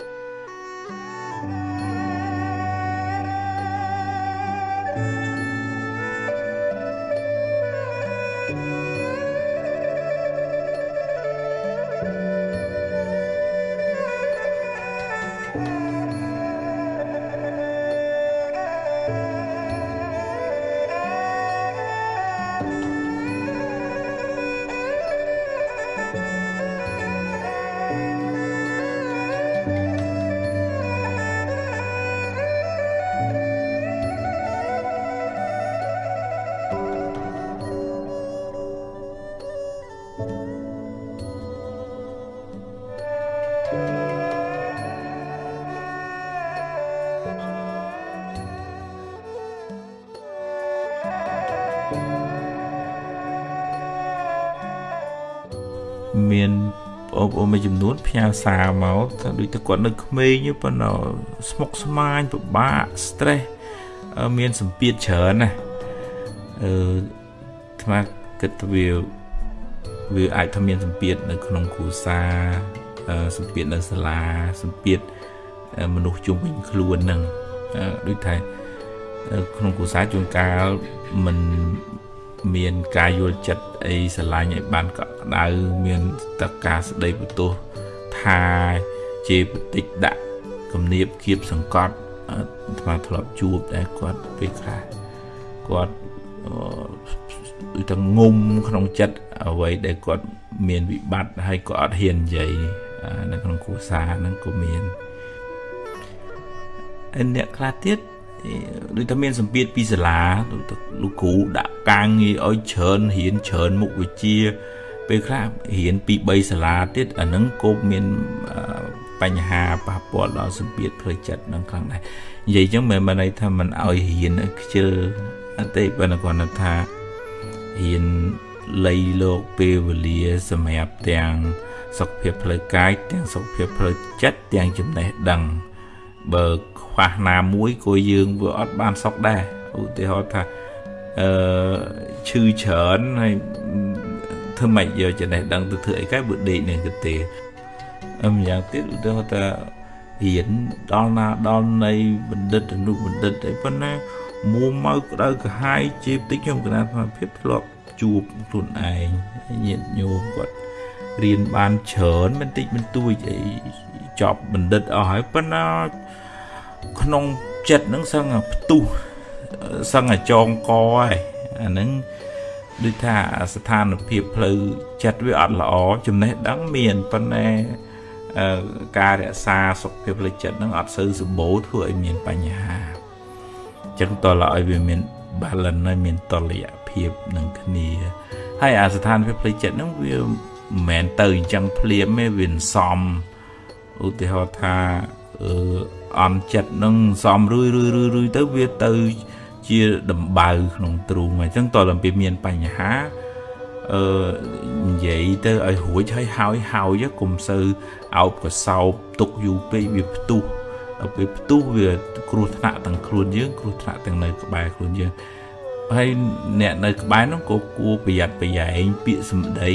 មួយចំនួនផ្ញើសារមកថាដូចតែគាត់នៅក្មេងប៉ុន្តែស្មុគស្មាញពិបាក stress មានសម្ពាធច្រើនណាអឺថ្មគិតវាវាអាចថាមានសម្ពាធនៅក្នុងគ្រួសារសម្ពាធនៅសាលាសម្ពាធមនុស្សជុំវិញខ្លួនហ្នឹងដូចថាក្នុងគ្រួសារជួនកាលមិនមានការយល់ចិត្ត អីស្រឡាញ់ឲ្យបានកក់ក្ដៅមានតការស្ដីបន្ទោសថាជាបតិចដាក់គំនាបគៀបសង្កត់អាត្មាធ្លាប់ជួបដែរគាត់ពេលខ្លះគាត់ដូចតែងុំក្នុងចិត្តអ្វីដែលគាត់មានវិបត្តិហើយក៏អត់ហ៊ាននិយាយនៅក្នុងគ្រួសារហ្នឹងក៏មានហើយអ្នកខ្លះទៀត ដូចតែមានសម្ពាធពីសាលាលោកគ្រូដាក់ការងារឲ្យច្រើនរៀនច្រើនមុខវិជ្ជា ពេលខ្លះរៀនពី3សាលាទៀតអានឹងក៏មានបញ្ហាប៉ះពាល់ដល់សម្ពាធផ្លូវចិត្តនឹងខ្លាំងដែរនិយាយចឹងមិនមែនន័យថាមិនឲ្យរៀនខ្ជិលអត់ទេប៉ុន្តែគាត់ថារៀនលៃលោកពេលវេលាសម្រាប់ទាំងសុខភាពផ្លូវកាយទាំងសុខភាពផ្លូវចិត្តទាំងចំណេះដឹងបើ ខ្វះណាមួយក៏យើងវាអត់បានសុខដែរឧទាហរណ៍ថាអឺឈឺច្រើនហើយធ្វើម៉េចយកចំណេះដឹងទៅធ្វើអីកែបើដេកនឹងទៅទេអមយ៉ាងទៀតឧទាហរណ៍ថារៀនដល់ណាដល់នៃបណ្ឌិតអនុបណ្ឌិតអីប៉ុណ្ណាមួម៉ៅក្តៅក្រហាយជាបន្តិចខ្ញុំកណាត់ភាពធ្លាប់ជួបខ្លួនឯងញាតិញោមគាត់រៀនបានច្រើនបន្តិចបន្តួចអីចប់បណ្ឌិតអស់ហើយប៉ុន្តែ ក្នុងចិត្តហ្នឹងសឹងផ្ទុះសឹងចងកហើយអាហ្នឹងដូចថាស្ថានភាពផ្លូវចិត្តវាអត់ល្អចំណេះដឹងមានប៉ុន្តែការរក្សាសុខភាពផ្លូវចិត្តហ្នឹងអត់សូវសម្បូរធ្វើឲ្យមានបញ្ហាអញ្ចឹងតើឲ្យវាមាន balance ហើយមានតលយៈភាពនឹងគ្នាហើយអាស្ថានភាពផ្លូវចិត្តហ្នឹងវាមិនមែនទៅអញ្ចឹងភ្លាមទេវាសំឧទាហរណ៍ថាអឺ អន់ចិត្តនឹងសំរឿយរឿយរឿយរឿយទៅវាទៅជាដំបៅក្នុងទ្រូងអញ្ចឹងតើតែពីមានបញ្ហាអឺនិយាយទៅឲ្យរួចហើយហើយហើយកុំសូវអោបកសោបទុកយូរពេកវាផ្ទុះដល់ពេលផ្ទុះវាគ្រោះថ្នាក់ទាំងខ្លួនយើងគ្រោះថ្នាក់ទាំងនៅក្បែរខ្លួនយើងហើយអ្នកនៅក្បែរនោះក៏គួរប្រយ័ត្នប្រយែងពាក្យសម្ដី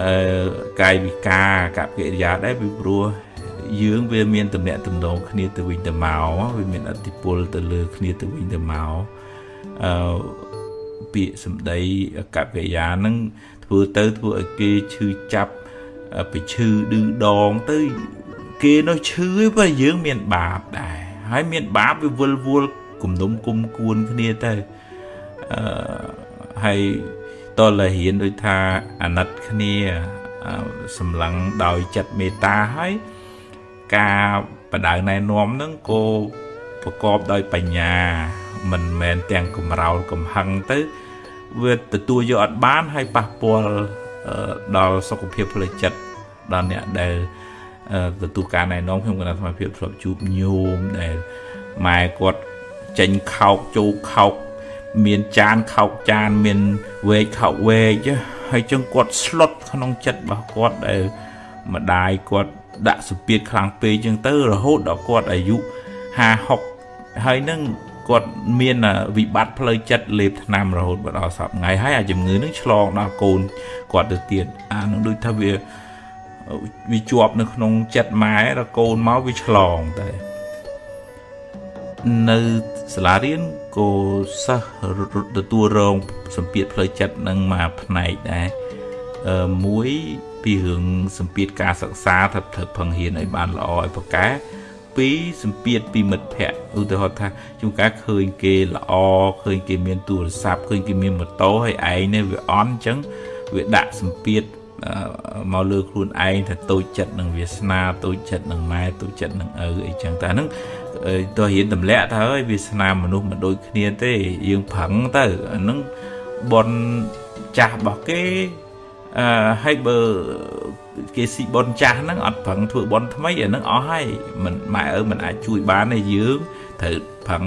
អឺកាយវិការកកិរិយាដែរពីព្រោះ យើងវាមានតំណែងតំណងគ្នាទៅវិញទៅមកវាមានអតិពលទៅលើគ្នាទៅវិញទៅមកអឺពាក្យសម្ដីកកិរិយាហ្នឹងធ្វើទៅធ្វើឲ្យគេឈឺចាប់ไปឈឺឌឺដងទៅគេនោះឈឺឯងបើយើងមានបាបដែរហើយមានបាបវាវិលវល់គំនុំគុំគួនគ្នាទៅអឺហើយតលរៀនដូចថាអាណិតគ្នាសម្លឹងដោយចិត្តមេត្តាហើយ ការបដៅណែនាំនឹងក៏ប្រកបដោយបញ្ញា មិនមែនទាំងកំរោលកំហឹងទៅវាទទួលយកអត់បានហើយប៉ះពាល់ដល់សុខភាពផ្លូវចិត្តដល់អ្នកដែលទទួលការណែនាំខ្ញុំគណៈសមាភិបធ្លាប់ជួបញោមដែលម៉ែគាត់ចេញខោកចូលខោកមានចានខោកចានមានវែកខោកវែកហើយចឹងគាត់ស្លុតក្នុងចិត្តរបស់គាត់ដែលម្ដាយគាត់ ដាក់សម្ពាធខ្លាំងពេកចឹងទៅរហូតដល់គាត់អាយុ50 60ហើយនឹងគាត់មានវិបត្តិផ្លូវចិត្តលេបថ្នាំរហូតដល់សប្តាហ៍ថ្ងៃហើយអាជំងឺនឹងឆ្លងដល់កូនគាត់ទៅទៀតអានឹងដូចថាវាវាជាប់នៅក្នុងចិត្តម៉ែដល់កូនមកវាឆ្លងតែនៅសាលារៀនក៏សិស្សទទួលរងសម្ពាធផ្លូវចិត្តនឹងមកផ្នែកដែរអឺមួយពីរឿងសម្ពាធការសិក្សាថាត្រូវផឹងហ៊ានឲ្យបានល្អឲ្យប្រកែពីរសម្ពាធពីមិត្តភ័ក្តិឧទាហរណ៍ថាជួនកាលឃើញគេល្អឃើញគេមានទូរស័ព្ទឃើញគេមានម៉ូតូហើយឯងនេះវាអន់អញ្ចឹងវាដាក់សម្ពាធមកលើខ្លួនឯងថាតូចចិត្តនឹងវាសនាតូចចិត្តនឹងម៉ែតូចចិត្តនឹងឪអីចឹងតែហ្នឹងតើរៀនទម្លាក់ទៅហើយវាសនាមនុស្សមិនដូចគ្នាទេយើងប្រឹងទៅអាហ្នឹងបនចាស់របស់គេ អឺហើយបើគេស៊ីបនចាស់ហ្នឹងអត់ប្រឹងធ្វើបនថ្មីអាហ្នឹងអស់ហើយមិនម៉ែឪមិនអាចជួយបានទេយើងត្រូវប្រឹង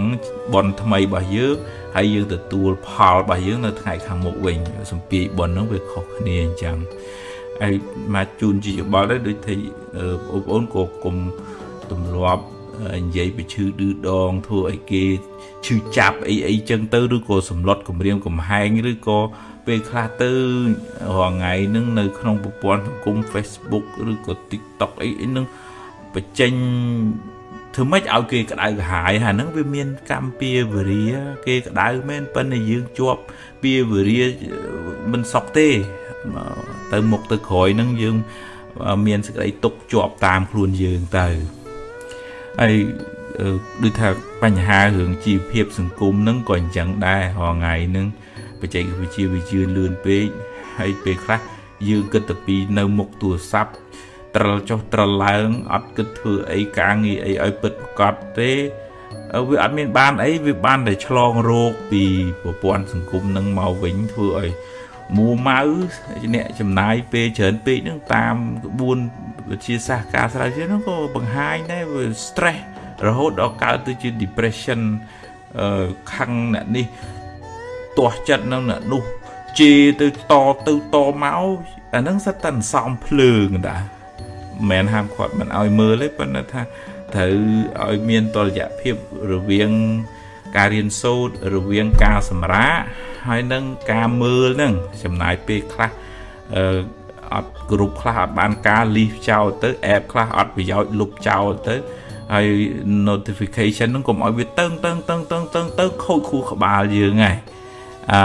បនថ្មីរបស់យើងហើយយើងទទួលផលរបស់យើងនៅថ្ងៃខាងមុខវិញសំពីបនហ្នឹងវាខុសគ្នាអញ្ចឹងហើយមកជូនជាយោបល់ដែរដូចថាបងប្អូនក៏គុំទម្លាប់និយាយពីឈឺឌឺដងធ្វើឲ្យគេឈឺចាប់អីអីចឹងទៅឬក៏សម្លុតគម្រាមកំហែងឬក៏ ពេលខ្លះទៅរងថ្ងៃហ្នឹងនៅក្នុងប្រព័ន្ធសង្គម Facebook ឬក៏ TikTok អីហ្នឹងបញ្ចេញធ្វើម៉េចឲ្យគេក្តៅក្រហាយហើយហ្នឹងវាមានកម្មពៀវរាគេក្តៅមែនប៉ុន្តែយើងជាប់ពៀវរាមិនសក់ទេទៅមុខទៅក្រោយហ្នឹងយើងមានសេចក្តីទុកជាប់តាមខ្លួនយើងទៅហើយដូចថាបញ្ហារឿងជីវភាពសង្គមហ្នឹងក៏អញ្ចឹងដែររងថ្ងៃហ្នឹង បច្ចេកវិទ្យាវាជឿនលឿនពេកហើយពេលខ្លះយើងគិតតែពីនៅមុខទូរស័ព្ទត្រលចុះត្រលឡើងអត់គិតធ្វើអីការងារអីឲ្យពិតប្រកបទេវាអត់មានបានអីវាបានតែឆ្លងរោគពីប្រព័ន្ធសង្គមនឹងមកវិញធ្វើឲ្យមួម៉ៅអ្នកចំណាយពេលច្រើនពេកហ្នឹងតាមក្បួនវិទ្យាសាស្ត្រការស្រាវជ្រាវហ្នឹងក៏បង្ហាញដែរវា stress រហូតដល់កើតទៅជា depression អឺខឹងអ្នកនេះ ទាស់ចិត្តនឹងអ្នកនោះជេរទៅតទៅតមកអាហ្នឹងសិតតែសំភ្លើងដែរមិនមែនហាមឃាត់មិនឲ្យមើលទេប៉ុន្តែថាត្រូវឲ្យមានតលយៈភាពរវាងការរៀនសូត្ររវាងការសម្រាកហើយនឹងការមើលហ្នឹងចំណាយពេលខ្លះអឺអត់គ្រប់ខ្លះអត់បានការលីសចោលទៅ app ខ្លះអត់ប្រយោជន៍លុបចោលទៅហើយ notification ហ្នឹងកុំឲ្យវាតឹងតឹងតឹងតឹងតឹងទៅខូចខួរក្បាលយើងហើយ អឺ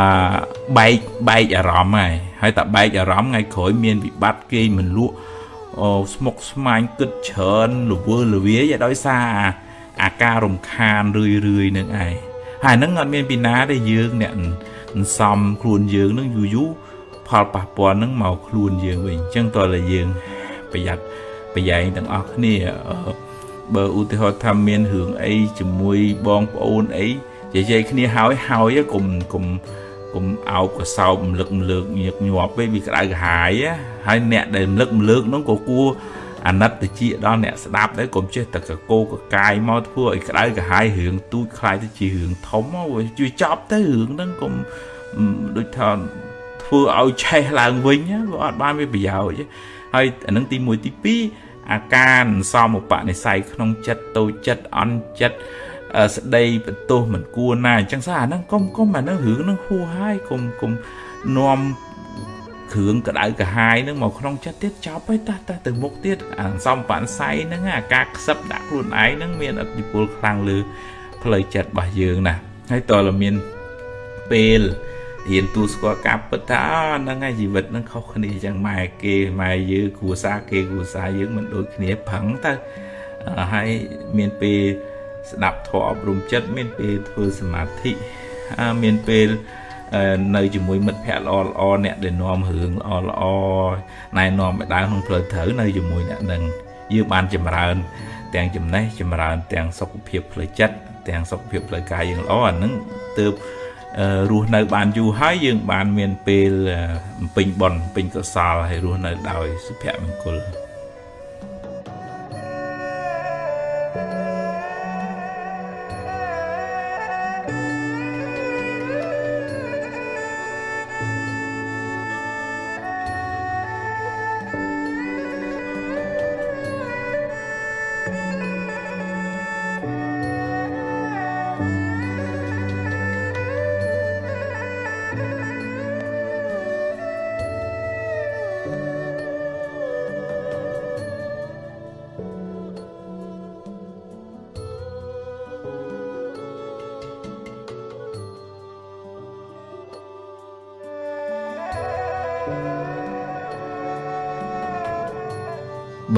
បែកបែកអារម្មណ៍ហើយហើយតែបែកអារម្មណ៍ថ្ងៃក្រោយមានវិបត្តិគេមិនលក់អូស្មុកស្មាញគិតច្រើនលវើលវាយដោយសារអាការរំខានរឿយរឿយនឹងឯងហើយហ្នឹងអត់មានពីណាទេយើងអ្នកសំខ្លួនយើងនឹងយូរយូរផលប៉ះពាល់នឹងមកខ្លួនយើងវិញអញ្ចឹងតើតែយើងប្រយ័ត្នប្រយែងទាំងអស់គ្នាបើឧទាហរណ៍ថាមានរឿងអីជាមួយបងប្អូនអី និយាយគ្នាហើយហើយកុំកុំកុំអោបកសោបរំលឹករំលើកញឹកញាប់ពេកវាក្តៅក្រហាយហើយអ្នកដែលរំលឹករំលើកនោះក៏គួរអាណិតតិចដល់អ្នកស្ដាប់ដែរកុំចេះតែកកោកកាយមកធ្វើឲ្យក្តៅក្រហាយរឿងទូចខ្លាយទៅជារឿងធំមកជួយចប់ទៅរឿងហ្នឹងកុំដូចថាធ្វើឲ្យឆេះឡើងវិញវាអត់បានមានប្រយោជន៍ហើយអានឹងទី1ទី2អាការសមឧបនិស្ស័យក្នុងចិត្តតូចចិត្តអន់ចិត្ត ស្ដីបន្ទោសមិនគួរណាអញ្ចឹងសោះអាហ្នឹងកុំកុំអាហ្នឹងរឿងហ្នឹងហួសហើយកុំកុំនាំគ្រឿងក្តៅក្រហាយហ្នឹងមកក្នុងចិត្តទៀតចប់ហើយតោះតោះទៅមុខទៀតអាសំបានស័យហ្នឹងអាការខ្សឹបដាក់ខ្លួនឯងហ្នឹងមានឥទ្ធិពលខ្លាំងលើផ្លូវចិត្តរបស់យើងណាហើយតើមានពេលរៀនទូស្គាល់ការពិតថាហ្នឹងហើយជីវិតហ្នឹងខុសគ្នាចឹងម៉ែគេម៉ែយើងគ្រួសារគេគ្រួសារយើងមិនដូចគ្នាប្រឹងទៅហើយមានពេល ស្ដាប់ធម៌អប់រំចិត្តមានពេលធ្វើសមាធិមានពេលនៅជាមួយមិត្តភ័ក្តិល្អល្អអ្នកដែលនាំរឿងល្អល្អណែនាំឲ្យដើរក្នុងផ្លូវត្រូវនៅជាមួយអ្នកនឹងយើងបានចម្រើន ទាំងចំណេះចម្រើន ទាំងសុខភាពផ្លូវចិត្តទាំងសុខភាពផ្លូវកាយយើងល្អអានឹងទើបរស់នៅបានយូរហើយយើងបានមានពេលបំពេញបុណ្យបំពេញកុសលហើយរស់នៅដោយសុភមង្គល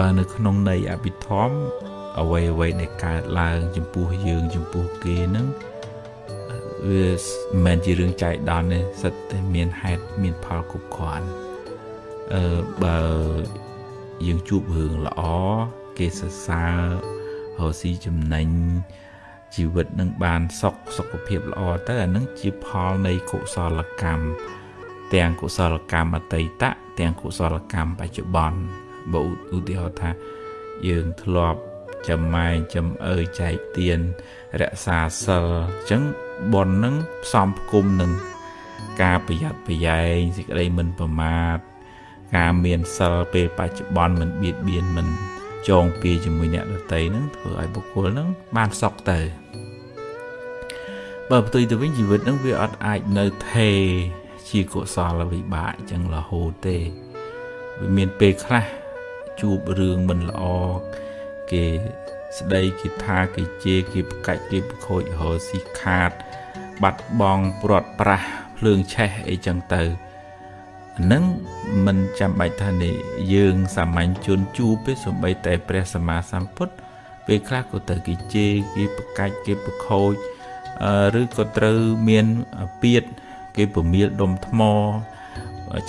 បើនៅក្នុងន័យអភិធម្មអ្វីអ្វីដែលកើតឡើង ចំពោះយើង ចំពោះគេហ្នឹងវាមិនមែនជារឿងចៃដន្យទេសិតតែមានហេតុមានផលគ្រប់គ្រាន់អឺបើយើងជួបរឿងល្អគេសរសើររកស៊ីចំណេញជីវិតនឹងបានសុខសុខភាពល្អទៅអានឹងជាផលនៃកុសលកម្មទាំងកុសលកម្មអតីតទាំងកុសលកម្មបច្ចុប្បន្ន បើឧទាហរណ៍ថាយើងធ្លាប់ចំម៉ែងចំអើចែកទៀនរក្សាសិលអញ្ចឹងប៉ុននឹងផ្សំផ្គុំនឹងការប្រយ័ត្នប្រយែងសេចក្តីមិនប្រមាទការមានសិលពេលបច្ចុប្បន្នមិនបៀតបៀនមិនចងពៀជាមួយអ្នកដតីនឹងធ្វើឲ្យបុគ្គលនឹងបានសុខទៅបើផ្ទុយទៅវិញជីវិតនឹងវាអត់អាចនៅថេជាកុសលវិបាកអញ្ចឹងរហូតទេវាមានពេលខ្លះ ជួបរឿងមិនល្អគេស្ដីគេថាគេជេរគេប្រកាច់គេប្រខូចរកស៊ីខាត បាត់បង់ព្រាត់ប្រាសភ្លើងឆេះអីចឹងទៅនឹងមិនចាំបាច់ថានេះយើងសាមញ្ញជនជួបទេសំបីតែព្រះសម្មាសម្ពុទ្ធពេលខ្លះក៏ទៅគេជេរគេប្រកាច់គេប្រខូចឬក៏ត្រូវមានពៀតគេពមៀលដុំថ្ម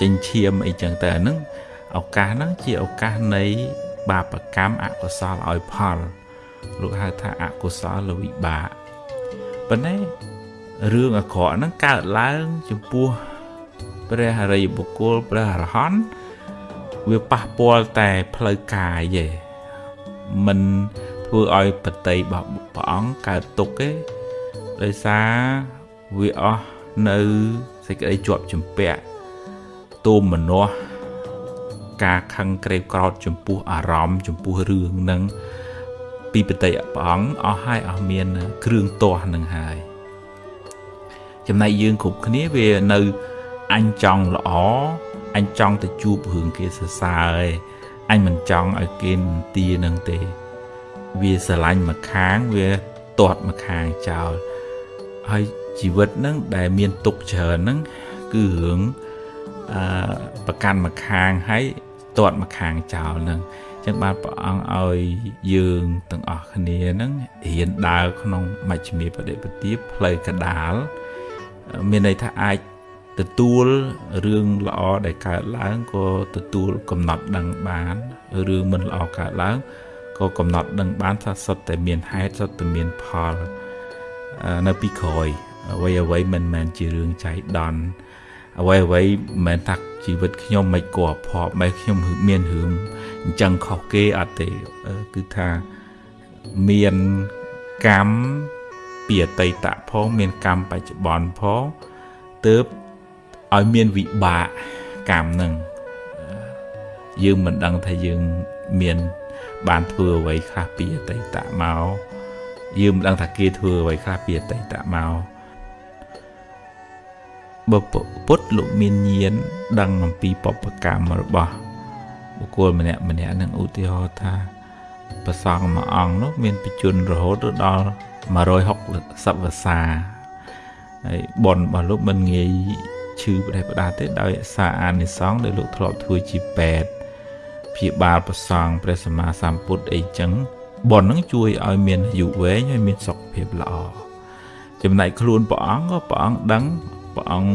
ចេញឈាមអីចឹងទៅអាហ្នឹង ឱកាសហ្នឹងជាឱកាសនៃបាបកម្មអកុសលឲ្យផលលោកហៅថាអកុសលវិបាកប៉ុន្តែរឿងអាក្រក់ហ្នឹងកើតឡើងចំពោះព្រះអរិយបុគ្គលព្រះអរហន្តវាប៉ះពាល់តែផ្លូវកាយទេមិនធ្វើឲ្យបតីរបស់ព្រះអង្គកើតទុកទេដោយសារវាអស់នៅសេចក្តីជាប់ជំពាក់ទោមមនោះ ការខឹងក្រេវក្រោតចំពោះអារម្មណ៍ចំពោះរឿងនឹងពីបតីព្រះអង្គអស់ហើយអស់មានគ្រឿងទាស់នឹងហើយចំណែកយើងគ្រប់គ្នាវានៅអញចង់ល្អអញចង់ទៅជួបរឿងគេសរសើរឯងអញមិនចង់ឲ្យគេទានឹងទេ វាស្រឡាញ់មកខាងវាទាត់មកខាងចោលហើយជីវិតហ្នឹងដែលមានទុកច្រើនហ្នឹងគឺរឿងអឺប្រកាន់មកខាងហើយ ទាត់មកខាងចោលហ្នឹងចឹងបានព្រះអង្គឲ្យយើងទាំងអស់គ្នាហ្នឹងរៀនដើរក្នុងមជ្ឈិមាបដិបទាផ្លូវកដាលមានន័យថាអាចទទួលរឿងល្អដែលកើតឡើងក៏ទទួលកំណត់ដឹងបានរឿងមិនល្អកើតឡើងក៏កំណត់ដឹងបានថាសុទ្ធតែមានហេតុសុទ្ធតែមានផលនៅពីក្រោយអ្វីអ្វីមិនមែនជារឿងចៃដន្យអ្វីអ្វីមិនមែនថា ជីវិតខ្ញុំមិនគួរភ័ព្វមិនខ្ញុំមានរឿងអញ្ចឹងខុសគេអត់ទេគឺថាមានកម្មពីអតីតផងមានកម្មបច្ចុប្បន្នផងទើបឲ្យមានវិបាកកម្មនឹងយើងមិនដឹងថាយើងមានបានធ្វើអ្វីខ្លះពីអតីតមកយើងមិនដឹងថាគេធ្វើអ្វីខ្លះពីអតីតមក បើពុទ្ធលោកមានញាណដឹងអំពីបពកម្មរបស់បុគ្គលម្នាក់ម្នាក់នឹងឧទាហរណ៍ថាប្រសងមួយអង្គនោះមានបច្ចុប្បន្នរហូតដល់160វស្សាហើយបនរបស់លោកមិនងាយឈឺប្រទេសផ្ដាទេដោយសារអានិសង្ឃដែលលោកធ្លាប់ធ្វើជាពេទ្យព្យាបាលប្រសងព្រះសម្មាសម្ពុទ្ធអីចឹងបននឹងជួយឲ្យមានអាយុវែងហើយមានសុខភាពល្អចំណែកខ្លួនព្រះអង្គក៏ព្រះអង្គដឹង ព្រះអង្គ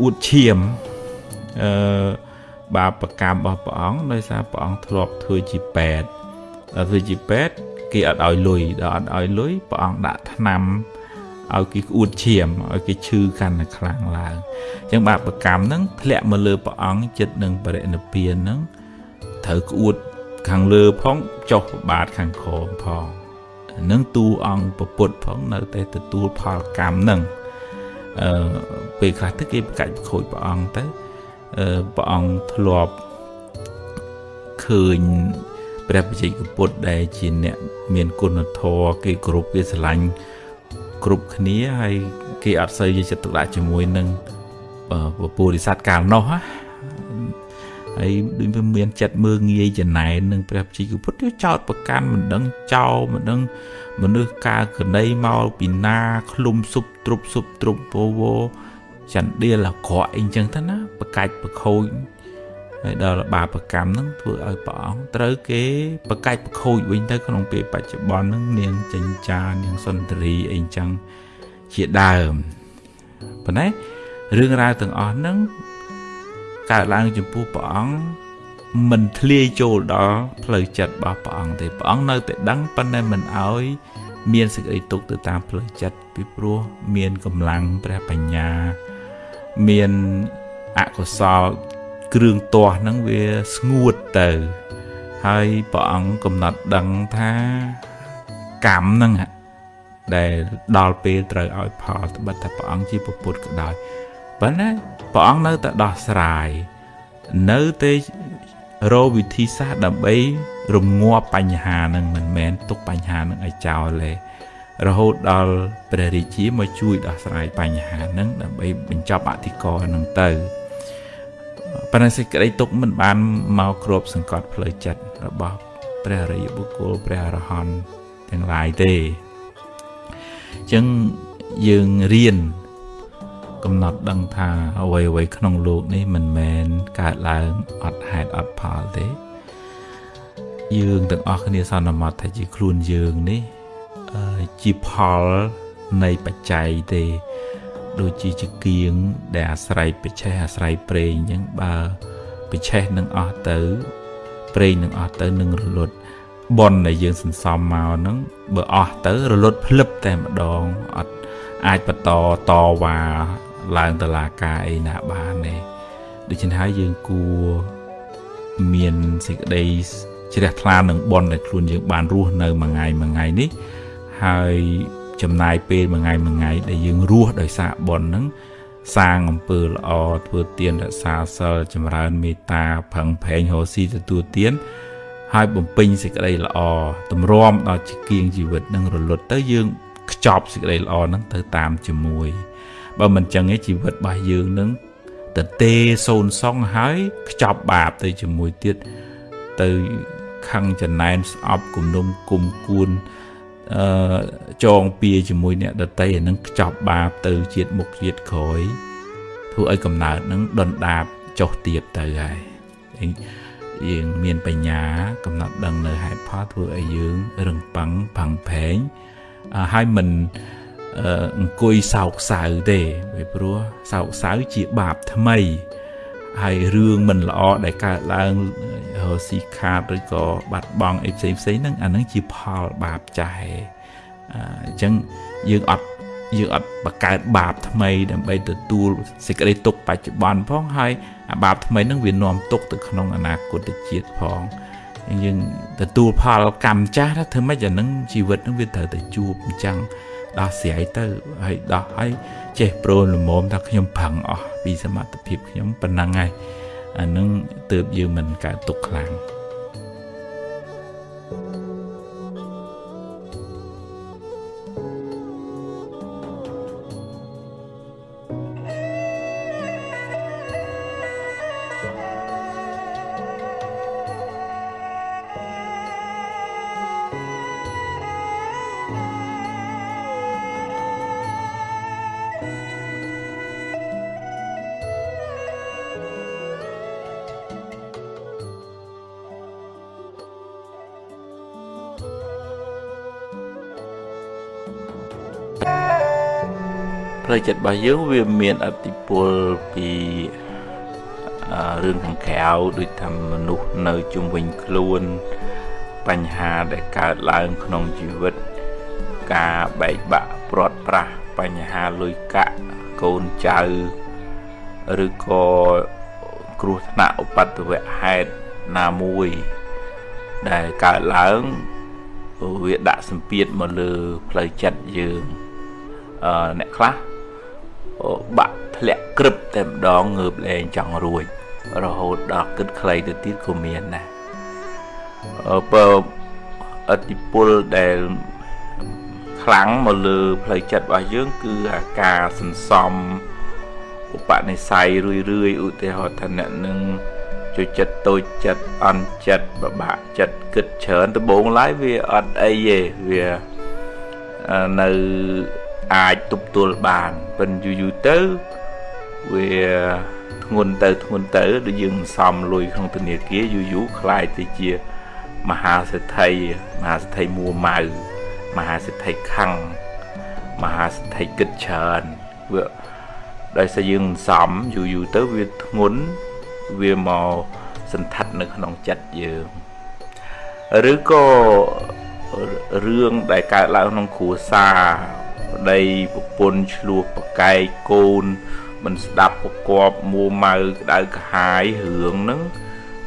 អួតឈាមអឺបាបកម្មរបស់ព្រះអង្គដោយសារព្រះអង្គធ្លាប់ធ្វើជាពេទ្យដល់ធ្វើជាពេទ្យគេអត់ឲ្យលុយដល់អត់ឲ្យលុយព្រះអង្គដាក់ថ្នាំឲ្យគេក្អួតឈាមឲ្យគេឈឺកាន់តែខ្លាំងឡើងអញ្ចឹងបាបកម្មហ្នឹងធ្លាក់មកលើព្រះអង្គចិត្តនឹងបរិនិព្វានហ្នឹងត្រូវក្អួតខាងលើផងចុះប្របាទខាងក្រោមផងនឹងទូអង្គពុទ្ធផងនៅតែទទួលផលកម្មហ្នឹង អឺពេលខ្លះទៅគេប្រកាច់ប្រខូចព្រះអង្គទៅអឺព្រះអង្គធ្លាប់ឃើញព្រះបច្ចេកពុទ្ធដែលជាអ្នកមានគុណធម៌គេគ្រប់គេស្រឡាញ់គ្រប់គ្នាហើយគេអត់សូវយកចិត្តទុកដាក់ជាមួយនឹងពពុរិស័ទកាលនោះណាហើយដូចវាមានចិត្តមើងងាយចំណែននឹងព្រះជីកពុទ្ធចោតប្រកាន់មិនដឹងចោមិនដឹង មនុស្សកើកណីមកពីណាឃ្លុំសុបទ្រុបសុបទ្រុបពវចន្ទាលអាក្រក់អីចឹងទៅណាប្រកាច់ប្រខូចហើយដល់បាបកម្មហ្នឹងធ្វើឲ្យព្រះអង្គត្រូវគេប្រកាច់ប្រខូចវិញទៅក្នុងពេលបច្ចុប្បន្នហ្នឹងនាងចិញ្ចានាងសុន្ទរីអីចឹងជាដើមប៉ុន្តែរឿងរ៉ាវទាំងអស់ហ្នឹងកើតឡើងចំពោះព្រះអង្គ មិនធ្លាយចូលដល់ផ្លូវចិត្តរបស់ព្រះអង្គទេព្រះអង្គនៅតែដឹងប៉ុន្តែមិនអោយមានសេចក្តីទុកទៅតាមផ្លូវចិត្តពីព្រោះមានកម្លាំងព្រះបញ្ញា មានអកុសលគ្រឿងទាស់ហ្នឹងវាស្ងួតទៅ ហើយព្រះអង្គកំណត់ដឹងថាកម្មហ្នឹងដែលដល់ពេលត្រូវឲ្យផលត្បិតថាព្រះអង្គជាពុទ្ធក៏ដោយប៉ុន្តែព្រះអង្គនៅតែដោះស្រាយនៅតែ រកវិធីសាស្ត្រដើម្បីរងាប់បញ្ហានឹងមិនមែនទុកបញ្ហានឹងឲ្យចោលទេរហូតដល់ព្រះរាជាមកជួយដោះស្រាយបញ្ហានឹងដើម្បីបញ្ចប់អធិការនឹងទៅប៉ុន្តែសេចក្តីទុកមិនបានមកគ្របសង្កត់ផ្លូវចិត្តរបស់ព្រះរិយបុគ្គលព្រះអរហន្តទាំងឡាយទេអញ្ចឹងយើងរៀន កំណត់ដឹងថាអ្វីអ្វីក្នុងលោកនេះមិនមែនកើតឡើងអត់ហេតុអត់ផលទេ យើងទាំងអស់គ្នាសន្មត់ថាជាខ្លួនយើងនេះជាផលនៃបច្ច័យទេ ដូចជាជាគៀងដែលអាស្រ័យបច្ឆេះអាស្រ័យប្រេងអញ្ចឹងបើបច្ឆេះនឹងអស់ទៅ ប្រេងនឹងអស់ទៅនឹងរលត់ប៉ុនដែលយើងសន្សំមកហ្នឹងបើអស់ទៅរលត់ភ្លឹបតែម្ដងអត់អាចបន្តតវ៉ា ឡើងតឡាការអីណាបានទេដូច្នេះហើយយើងគួរមានសេចក្តីជ្រះថ្លានឹងប៉ុនដែលខ្លួនយើងបានរស់នៅមួយថ្ងៃមួយថ្ងៃនេះហើយចំណាយពេលមួយថ្ងៃមួយថ្ងៃដែលយើងរស់ដោយសារបុណ្យហ្នឹងសាងអំពើល្អធ្វើទានរក្សាសិលចម្រើនមេត្តាផឹងផែងរស់ស៊ីទទួលទានហើយបំពេញសេចក្តីល្អតម្រាំដល់ជីគៀងជីវិតនឹងរលត់ទៅយើងខ្ចប់សេចក្តីល្អហ្នឹងទៅតាមជាមួយ បើមិនចឹងទេជីវិតរបស់យើងនឹងទៅទេសូនសងហើយខ្ចប់បាបទៅជាមួយទៀតទៅខឹងចំណែនស្អប់គំនុំគុំគួនអឺចងពៀជាមួយអ្នកដតីអានឹងខ្ចប់បាបទៅជាតិមុខជាតិក្រោយធ្វើឲ្យកំណើតនឹងដុនដាបចុះទៀបទៅហើយយើងមានបញ្ញាកំណត់ដឹងនៅហេតុផលធ្វើឲ្យយើងរឹងប៉ឹងផឹងផែងហើយមិន អង្គុយសោកសៅទេពីព្រោះសោកសៅជាបាបថ្មីហើយរឿងមិនល្អដែលកើតឡើងរស៊ីខាតឬក៏បាត់បង់អីផ្សេងផ្សេងហ្នឹងអាហ្នឹងជាផលបាបចាស់អញ្ចឹងយើងអត់យើងអត់បង្កើតបាបថ្មី ដើម្បីទទួលសេចក្តីទុក្ខបច្ចុប្បន្នផងហើយអាបាបថ្មីហ្នឹងវានាំទុក្ខទៅក្នុងអនាគតជាតិផងយើងទទួលផលកម្មចាស់ធ្វើម៉េចអាហ្នឹងជីវិតហ្នឹងវាត្រូវតែជួបអញ្ចឹង ដោះស្រាយទៅហើយដោះហើយចេះប្រូនល្មមថាខ្ញុំប្រឹងអស់ពីសមត្ថភាពខ្ញុំប៉ុណ្ណឹងហើយអានឹងទើបយើងមិនកើតទុកខ្លាំង ចិត្តរបស់យើងវាមានអតិពលពីរឿងខាងក្រៅដូចថាមនុស្សនៅជុំវិញខ្លួន បញ្ហាដែលកើតឡើងក្នុងជីវិត ការបែកបាក់ព្រាត់ប្រាសបញ្ហាលុយកាក់កូនចៅឬក៏គ្រោះថ្នាក់ឧបទ្ទវហេតុណាមួយ ដែលកើតឡើងវាដាក់សម្ពាធមកលើផ្លូវចិត្តយើងអឺអ្នកខ្លះ បាក់ធ្លាក់ក្រឹបតែម្ដងងើបលែងចង់រួចរហូតដល់គិតខ្លីទៅទៀតក៏មានដែរបើអតិពលដែលខ្លាំងមកលើផ្លូវចិត្តរបស់យើង គឺអាការសន្សំឧបនិស្ស័យរឿយរឿយឧទាហរណ៍ថាអ្នកនឹងជួយចិត្តតូចចិត្តអន់ចិត្តបបាក់ចិត្តគិតច្រើនដំបូងឡើយវាអត់អីទេវានៅ អាចទប់ទល់បានប៉ិនយូរយូរទៅវាធ្ងន់ទៅធ្ងន់ទៅដូចយើងសំលុយក្នុងធនាគារយូរយូរខ្លាយទៅជាមហាសេដ្ឋីមហាសេដ្ឋីមួម៉ៅមហាសេដ្ឋីខੰងមហាសេដ្ឋីគិតច្រើនវាដោយសារយើងសំយូរយូរទៅវាធ្ងន់វាមកសន្តិដ្ឋនៅក្នុងចិត្តយើងឬក៏រឿងដែលកើតឡើងក្នុងគ្រួសារ ប្តីប្រពន្ធឆ្លោះប្រកែកកូន មិនស្ដាប់ប្រកបមួម៉ៅក្តៅក្រហាយរឿងហ្នឹង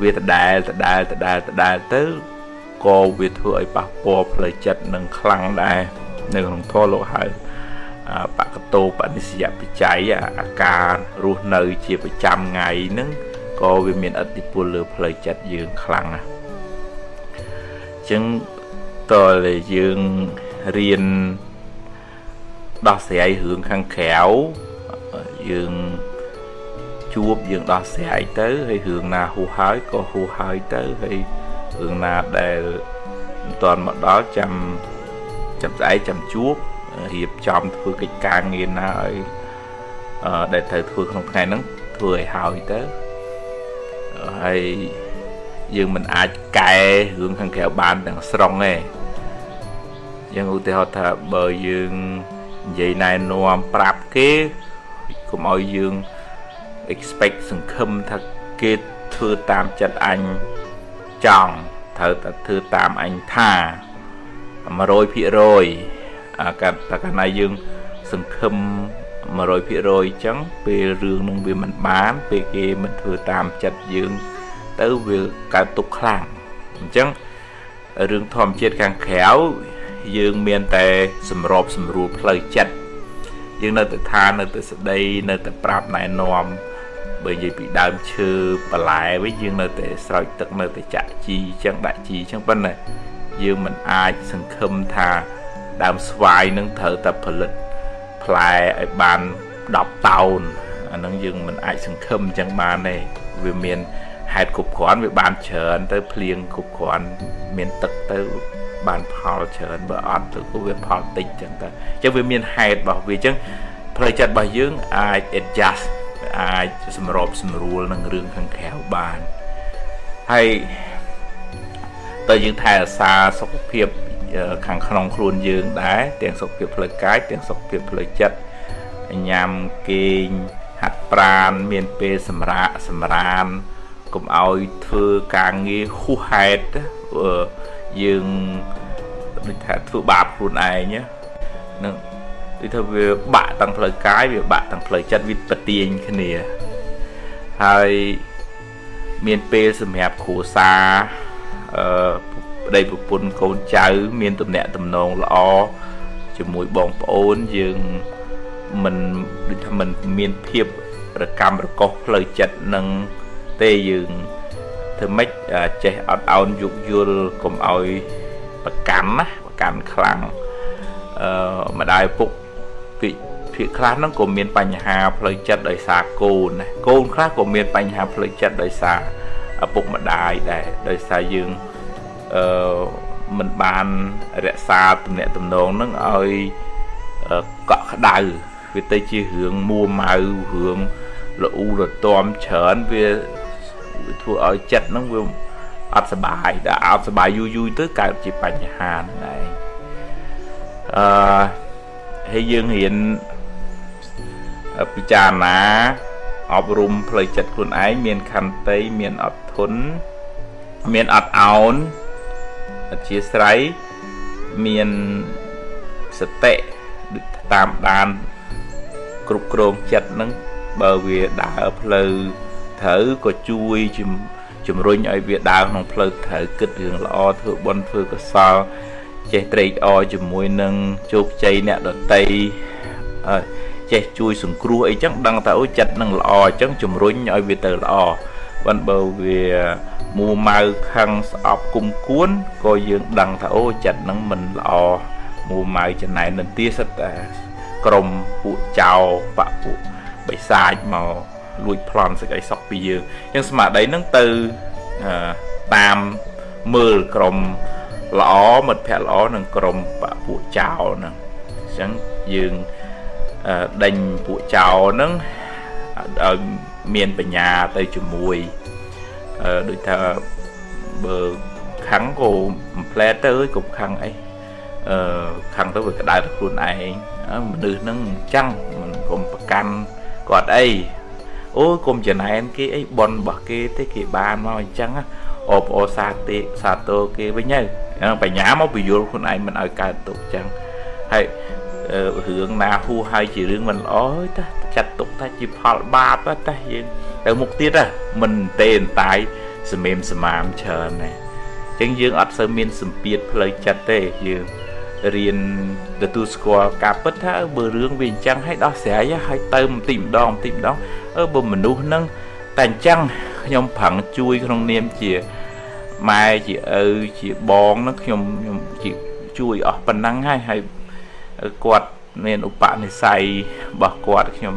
វាដដែលដដែលដដែលដដែលទៅក៏វាធ្វើឲ្យប៉ះពាល់ផ្លូវចិត្តនឹងខ្លាំងដែរនៅក្នុងធម៌លោកហៅបកតោបនិស្សយបច្ច័យអាការរស់នៅជាប្រចាំថ្ងៃហ្នឹងក៏វាមានឥទ្ធិពលលើផ្លូវចិត្តយើងខ្លាំងណាស់អញ្ចឹងតើយើងរៀន ដោះស្រាយរឿងខាងក្រៅយើងជួបយើងដោះស្រាយទៅហើយរឿងណាហួសហើយក៏ហួសហើយទៅហើយរឿងណាដែលមិនទាន់មកដល់ចាំចាំស្អែកចាំជួបរៀបចំធ្វើកិច្ចការងារណាឲ្យដែលត្រូវធ្វើក្នុងថ្ងៃហ្នឹងធ្វើឲ្យហើយទៅហើយយើងមិនអាចកែរឿងខាងក្រៅបានទាំងស្រុងទេយ៉ាងឧទាហរណ៍ថាបើយើង និយាយណែនាំប្រាប់គេកុំឲ្យយើង expect សង្ឃឹមថាគេធ្វើតាមចិត្តអញចង់ត្រូវតែធ្វើតាមអញថា100%អាកាត់តែកាលណាយើង សង្ឃឹម100%អញ្ចឹងពេលរឿងនឹងវាមិនបាន ពេលគេមិនធ្វើតាមចិត្តយើង ទៅវាកើតទុកខ្លាំងអញ្ចឹងរឿងធម្មជាតិខាងក្រៅ យើងមានតែសម្របសម្រួលផ្លូវចិត្តយើងនៅតែថានៅតែស្ដីនៅតែប្រាប់ណែនាំបើនិយាយពីដើមឈើបន្លែវិញយើងនៅតែស្រោចទឹកនៅតែចាក់ជីចឹងដាក់ជីចឹងប៉ុន្តែយើងមិនអាចសង្ឃឹមថាដើមស្វាយនឹងត្រូវតែផលិតផ្លែឲ្យបាន10តោនអានឹងយើងមិនអាចសង្ឃឹមចឹងបានទេវាមានហេតុគ្រប់គ្រាន់វាបានច្រើនទៅភ្លៀងគ្រប់គ្រាន់មានទឹកទៅ បានផលច្រើនបើអត់ទៅក៏វាផលតិចចឹងទៅអញ្ចឹងវាមានហេតុរបស់វាអញ្ចឹងផ្លូវចិត្តរបស់យើងអាច adjust អាចសម្របសម្រួលនឹងរឿងខាងក្រៅបានហើយតើយើងថែរក្សាសុខភាពខាងក្នុងខ្លួនយើងដែរទាំងសុខភាពផ្លូវកាយទាំងសុខភាពផ្លូវចិត្តញ៉ាំគេងហាត់ប្រាណមានពេលសម្រាកសម្រានកុំឲ្យធ្វើការងារហួសហេតុ យើងដូចថាធ្វើបាបខ្លួនឯងនឹងដូចថាវាបាក់ទាំងផ្លូវកាយវាបាក់ទាំងផ្លូវចិត្តវាប្រទៀងគ្នាហើយមានពេលសម្រាប់គ្រួសារអឺប្តីប្រពន្ធកូនចៅ មានទំនាក់ទំនងល្អជាមួយបងប្អូនយើងមិនដូចថាមិនមានភាពរកម្មរកុសផ្លូវចិត្តនឹងទេយើង ធ្វើម៉េចចេះអត់អោនយោគយល់កុំឲ្យប្រកាន់ណាប្រកាន់ខ្លាំងអឺម្ដាយពុកពីភាគខ្លះហ្នឹងក៏មានបញ្ហាផ្លូវចិត្តដោយសារកូនណាកូនខ្លះក៏មានបញ្ហាផ្លូវចិត្តដោយសារឪពុកម្ដាយដែរដោយសារយើងអឺមិនបានរក្សាទំនាក់ទំនងហ្នឹងឲ្យកក់ក្ដៅវាទៅជារឿងមួម៉ៅរឿងលូរទាំច្រើនវា ធ្វើឲ្យចិត្តហ្នឹងវាអត់សុបាយដល់អត់សុបាយយូរយូរទៅកើតជាបញ្ហាហ្នឹងឯងអឺហើយយើងរៀនពិចារណាអប់រំផ្លូវចិត្តខ្លួនឯងមានខន្តីមានអត់ធន់មានអត់អោនអធិស្រ័យមានសតិតាមដានគ្រប់គ្រងចិត្តនឹងបើវាដើរផ្លូវ ត្រូវក៏ជួយជំរុញឲ្យវាដើរក្នុងផ្លូវត្រូវគិតរឿងល្អធ្វើបុណ្យធ្វើកុសលចេះត្រេកអរជាមួយនឹងជោគជ័យអ្នកដតីចេះជួយសង្គ្រោះអីចឹងដឹងថាអូចិត្តនឹងល្អអញ្ចឹងជំរុញឲ្យវាទៅល្អបើបើវាមួម៉ៅខឹងស្អប់គុំគួនក៏យើងដឹងថាអូចិត្តនឹងមិនល្អមួម៉ៅចំណែននទាសិតតែក្រុមពួកចៅបពពួកបិសាចមក លួចប្លន់សេចក្តីសុខពីយើងអញ្ចឹងស្មារតីនឹងទៅតាមមើលក្រុមល្អមិត្តភ័ក្តិល្អនិងក្រុមបពពួកចៅហ្នឹងអញ្ចឹងយើងដេញពួកចោហ្នឹងឲ្យមានបញ្ញាទៅជាមួយដូចថាបើខឹងក៏បំផ្លែទៅអើយកុំខឹងអីអឺខឹងទៅវាក្តៅទៅខ្លួនឯងមនុស្សហ្នឹងអញ្ចឹងមិនកុំប្រកាន់គាត់អី អូយកុំចំណែនគេអីប៉ុនរបស់គេទេគេបានមកអញ្ចឹងអបអសាទេសាទរគេវិញហើយបញ្ញាមកពយល់ខ្លួនឯងមិនឲ្យកើតទុកអញ្ចឹងហើយរឿងណាហួហើយជារឿងមិនល្អតាចាត់ទុកថាជាផលបាបតាយើងទៅមុខទៀតមិនទេអន្តាយសម្មេមសមាមច្រើនណាអញ្ចឹងយើងអត់សូវមានសម្ពាធផ្លូវចិត្តទេយើង រៀនទទួលស្គាល់ការពិតថាបើរឿងវាអញ្ចឹងឲ្យដោះស្រាយឲ្យទៅបន្តិចម្ដងបន្តិចម្ដងអឺបើមនុស្សហ្នឹងតែអញ្ចឹងខ្ញុំប្រឹងជួយក្នុងនាមជាម៉ែជាឪជាបងហ្នឹងខ្ញុំខ្ញុំជួយអស់ប៉ុណ្ណឹងហើយហើយគាត់មានឧបនិស្ស័យរបស់គាត់ខ្ញុំ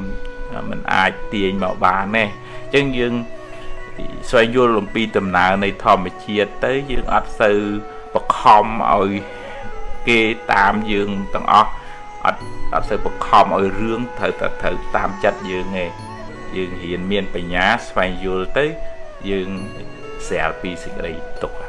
មិនអាចទាញមកបានទេអញ្ចឹងយើងស្វែងយល់អំពីដំណើរនៃធម្មជាតិទៅយើងអត់សូវបខំឲ្យ គេតាមយើងទាំងអស់អត់អត់សូវបខំឲ្យរឿងត្រូវតែត្រូវតាមចិត្តយើងទេយើងរៀនមានបញ្ញាស្វែងយល់ទៅយើងស្រាលពីសេចក្តីទុក្ខ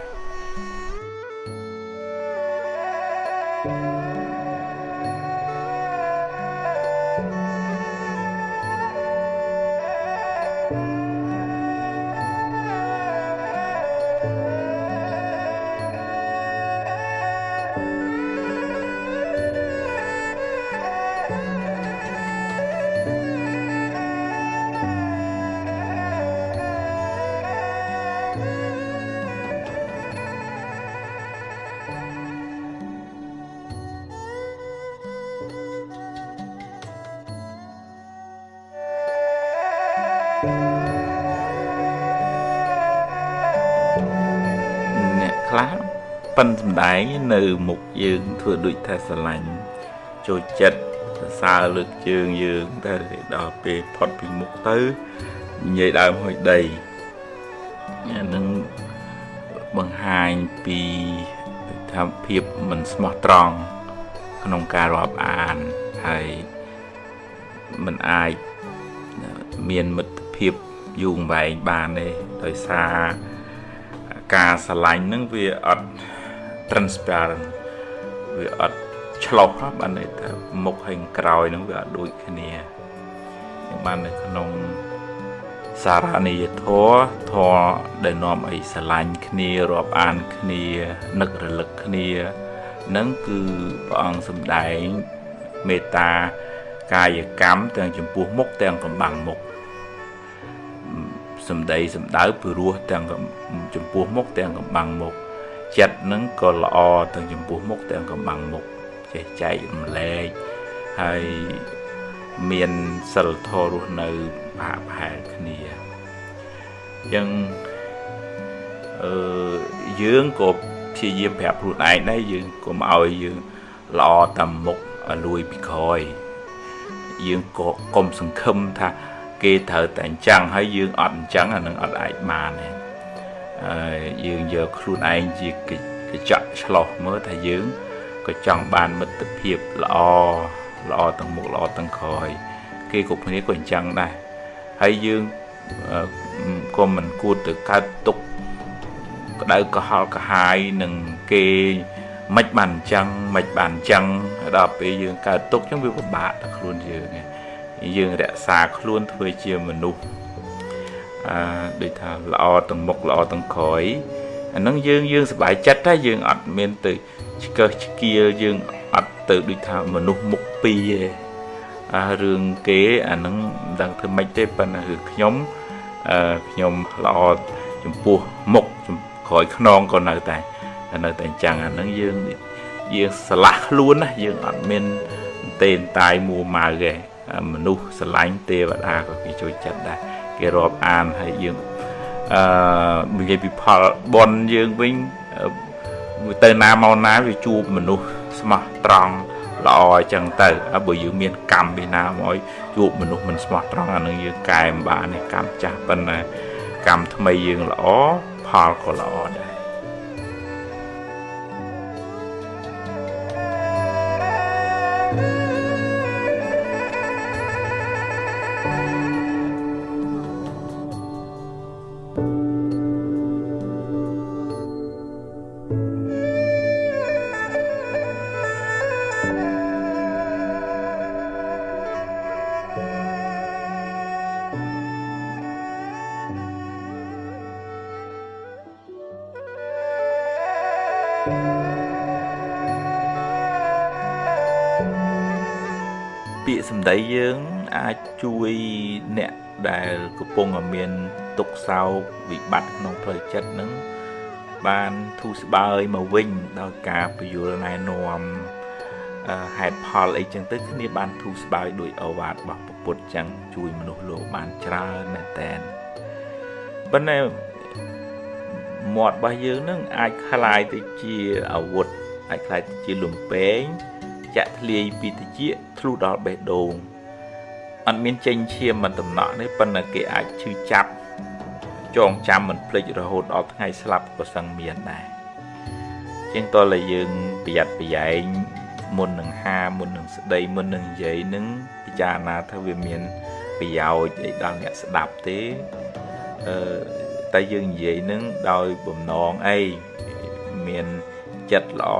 នៅមុខយើងធ្វើដូចថាស្រឡាញ់ចូលចិត្តសរសើរលើកជើងយើងតែដល់ពេលផុតពីមុខទៅនិយាយដើមហុយដីអានឹងបង្ហាញពីថាភាពមិនស្មោះត្រង់ក្នុងការរាប់អានហើយមិនអាចមានមិត្តភាពយូរអង្វែងបានទេដោយសារការស្រឡាញ់នឹងវាអត់ transparent វាអត់ឆ្លោះបានន័យថាមុខហើយក្រោយនឹងវាអត់ដូចគ្នាបាននៅក្នុងសារនីយធម៌ធម៌ដែលនាំឲ្យស្រឡាញ់គ្នារាប់អានគ្នានឹករលឹកគ្នានឹងគឺព្រះអង្គសម្ដែងមេត្តាកាយកម្មទាំងចំពោះមុខទាំងកំបាំងមុខសម្ដីសម្ដៅពីរោះទាំងចំពោះមុខទាំងកំបាំងមុខ ចិត្តនឹងក៏ល្អទាំងចំពោះមុខទាំងកំបាំងមុខចេះចែករំលែកហើយមានសិលធម៌រស់នៅផាកផែលគ្នាអញ្ចឹងអឺយើងក៏ព្យាយាមប្រាប់ខ្លួនឯងដែរយើងកុំឲ្យយើងល្អតាមមុខលួយពីក្រោយយើងក៏កុំសង្ឃឹមថាគេត្រូវតែអញ្ចឹងហើយយើងអត់អញ្ចឹងអានឹងអត់អាចបានទេហើ យយើងយកខ្លួនឯងជាកញ្ចក់ឆ្លោះមើលថាយើងក៏ចង់បានមិត្តភាពល្អល្អទាំងមុខល្អទាំងក្រោយ គេគ្រប់គ្នាក៏អញ្ចឹងដែរហើយយើងក៏មិនគួរទៅកើតទុកក្តៅក្រហល់ក្រហាយនឹងគេមិនបានអញ្ចឹងមិនបានអញ្ចឹងដល់ពេលយើងកើតទុកអញ្ចឹងវាពិបាកដល់ខ្លួនយើងយើងរក្សាខ្លួនធ្វើជាមនុស្ស អឺដូចថាល្អទាំងមុខល្អទាំងក្រោយអាហ្នឹងយើងយើងសប្បាយចិត្តតែយើងអត់មានទៅឆ្កឹះឆ្កៀលយើងអត់ទៅដូចថាមនុស្សមុខពីរទេអារឿងគេអាហ្នឹងមិនដឹងធ្វើម៉េចទេប៉ុន្តែគឺខ្ញុំអឺខ្ញុំល្អចំពោះមុខក្រោយខ្នងក៏នៅតែនៅតែអញ្ចឹងអាហ្នឹងយើងយើងឆ្លាស់ខ្លួនណាយើងអត់មានទេនតាយមួម៉ៅទេមនុស្សស្រឡាញ់ទេវតាក៏គេជួយចិត្តដែរ គេរាប់អានហើយយើងអឺនិយាយពីផលបនយើងវិញទៅណាមកណាវាជួបមនុស្សស្មោះត្រង់ល្អអញ្ចឹងទៅបើយើងមានកម្មពីណាមកជួបមនុស្សមិនស្មោះត្រង់អានឹងយើងកែមិនបានទេកម្មចាស់ប៉ុន្តែកម្មថ្មីយើងល្អផលក៏ល្អដែរ ដែលកំពុងមានទុក្ខសោកវិបត្តិក្នុងផ្លូវចិត្តនឹងបានធូរស្បើយមកវិញដោយការពយល់ណែនាំហេតុផលអីចឹងទៅគ្នាបានធូរស្បើយដោយអវាទរបស់ពុទ្ធចឹងជួយមនុស្សលោកបានច្រើនមែនតែនប៉ុន្តែមាត់របស់យើងនឹងអាចคล้ายទៅជាអាវុធអាចคล้ายទៅជាលំពេងចាក់ធ្លាយពីតិចធ្លុះដល់បេះដូង អត់មានចេញឈាមមិនតំណក់ទេប៉ុន្តែគេអាចឈឺចាប់ចងចាំមិនភ្លេចរហូតដល់ថ្ងៃស្លាប់ក៏សឹងមានដែរជាងតើយើងប្រយ័ត្នប្រយែងមុននឹងហាមុននឹងស្ដីមុននឹងនិយាយនឹងពិចារណាថាវាមានប្រយោជន៍អីដល់អ្នកស្ដាប់ទេអឺតែយើងនិយាយនឹងដោយបំណងអីមានចិត្តល្អ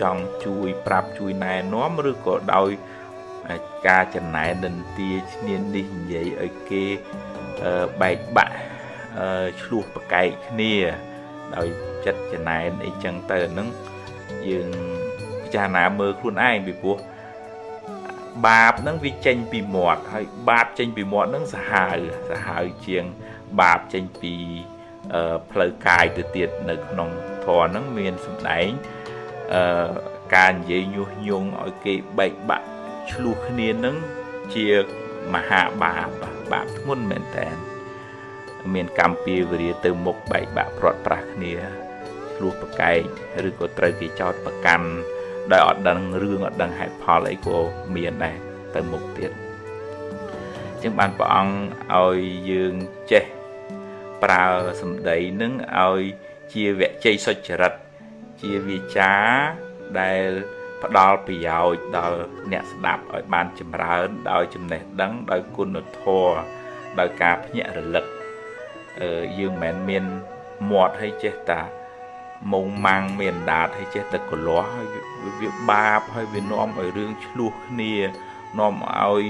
ចង់ជួយប្រាប់ជួយណែនាំឬក៏ដោយ ការចំណែននិន្ទាឈ្នាននេះនិយាយឲ្យគេបែកបាក់ឆ្លោះប្រកែកគ្នា ដោយចិត្តចំណែនអីចឹងទៅហ្នឹងយើងពិចារណាមើលខ្លួនឯងពីព្រោះបាបហ្នឹងវាចេញពីមាត់ហើយបាបចេញពីមាត់ហ្នឹងសាហាវសាហាវជាងបាបចេញពីផ្លូវកាយទៅទៀតនៅក្នុងធម៌ហ្នឹងមានសម្ដែងអឺការនិយាយញុះញង់ឲ្យគេបែកបាក់ ឆ្លោះគ្នានឹងជាមហាបាបបាបធ្ងន់មែនតើមានកម្មពៀវរាទៅមុខបែកបាក់ព្រាត់ប្រាស់គ្នាឆ្លោះប្រកែកឬក៏ត្រូវគេចោតប្រកាន់ដោយអត់ដឹងរឿងអត់ដឹងហេតុផលអីក៏មានដែរទៅមុខទៀតចឹងបានព្រះអង្គឲ្យយើងចេះប្រើសម្ដីនឹងឲ្យជាវជ័យសុចរិតជាវាចាដែល ផ្ដល់ប្រយោជន៍ដល់អ្នកស្ដាប់ឲ្យបានចម្រើន ដោយចំណេះដឹងដោយគុណធម៌ដោយការភ្ញាក់រលឹកអឺយើងមិនមែនមានមាត់ឲ្យចេះតាមុងម៉ាំងមានដាតហើយចេះតែកលាស់ហើយវាបាបហើយវានាំឲ្យរឿងឆ្លោះគ្នានាំឲ្យ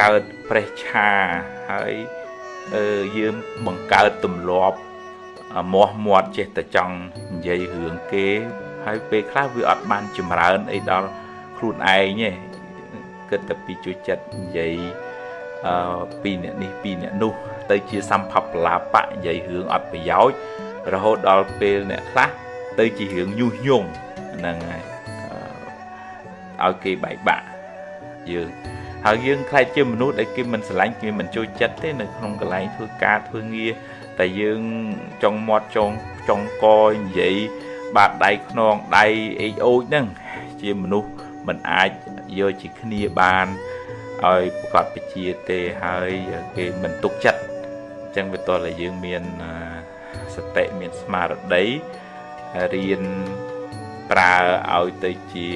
កើតប្រេះឆាហើយអឺយើងបង្កើតទម្លាប់មាស់មាត់ចេះតែចង់និយាយរឿងគេ ហើយពេលខ្លះវាអត់បានចម្រើនអីដល់ខ្លួនឯងទេគិតតែពីជួយចិត្តនិយាយអឺពីអ្នកនេះពីអ្នកនោះ ទៅជាសម្ភពលាបៈនិយាយរឿងអត់ប្រយោជន៍រហូតដល់ពេលអ្នកខ្លះទៅជារឿងញុះញង់ហ្នឹងហើយឲ្យគេបែកបាក់យើងហើយយើងខ្លាចជាមនុស្សដែលគេមិនស្រឡាញ់គេមិនចូលចិត្តទេនៅក្នុងកន្លែងធ្វើការធ្វើងារតែយើងចង់មាត់ចង់ចង់កនិយាយ បាតដៃខ្នងដៃអេកអូចហ្នឹងជាមនុស្សមិនអាចយកជាគ្នាបានឲ្យប្រកបវិជ្ជាទេហើយគេមិនទុកចិត្តអញ្ចឹងវាតើយើងមានសតិមានស្មារតីរៀនប្រើឲ្យទៅជា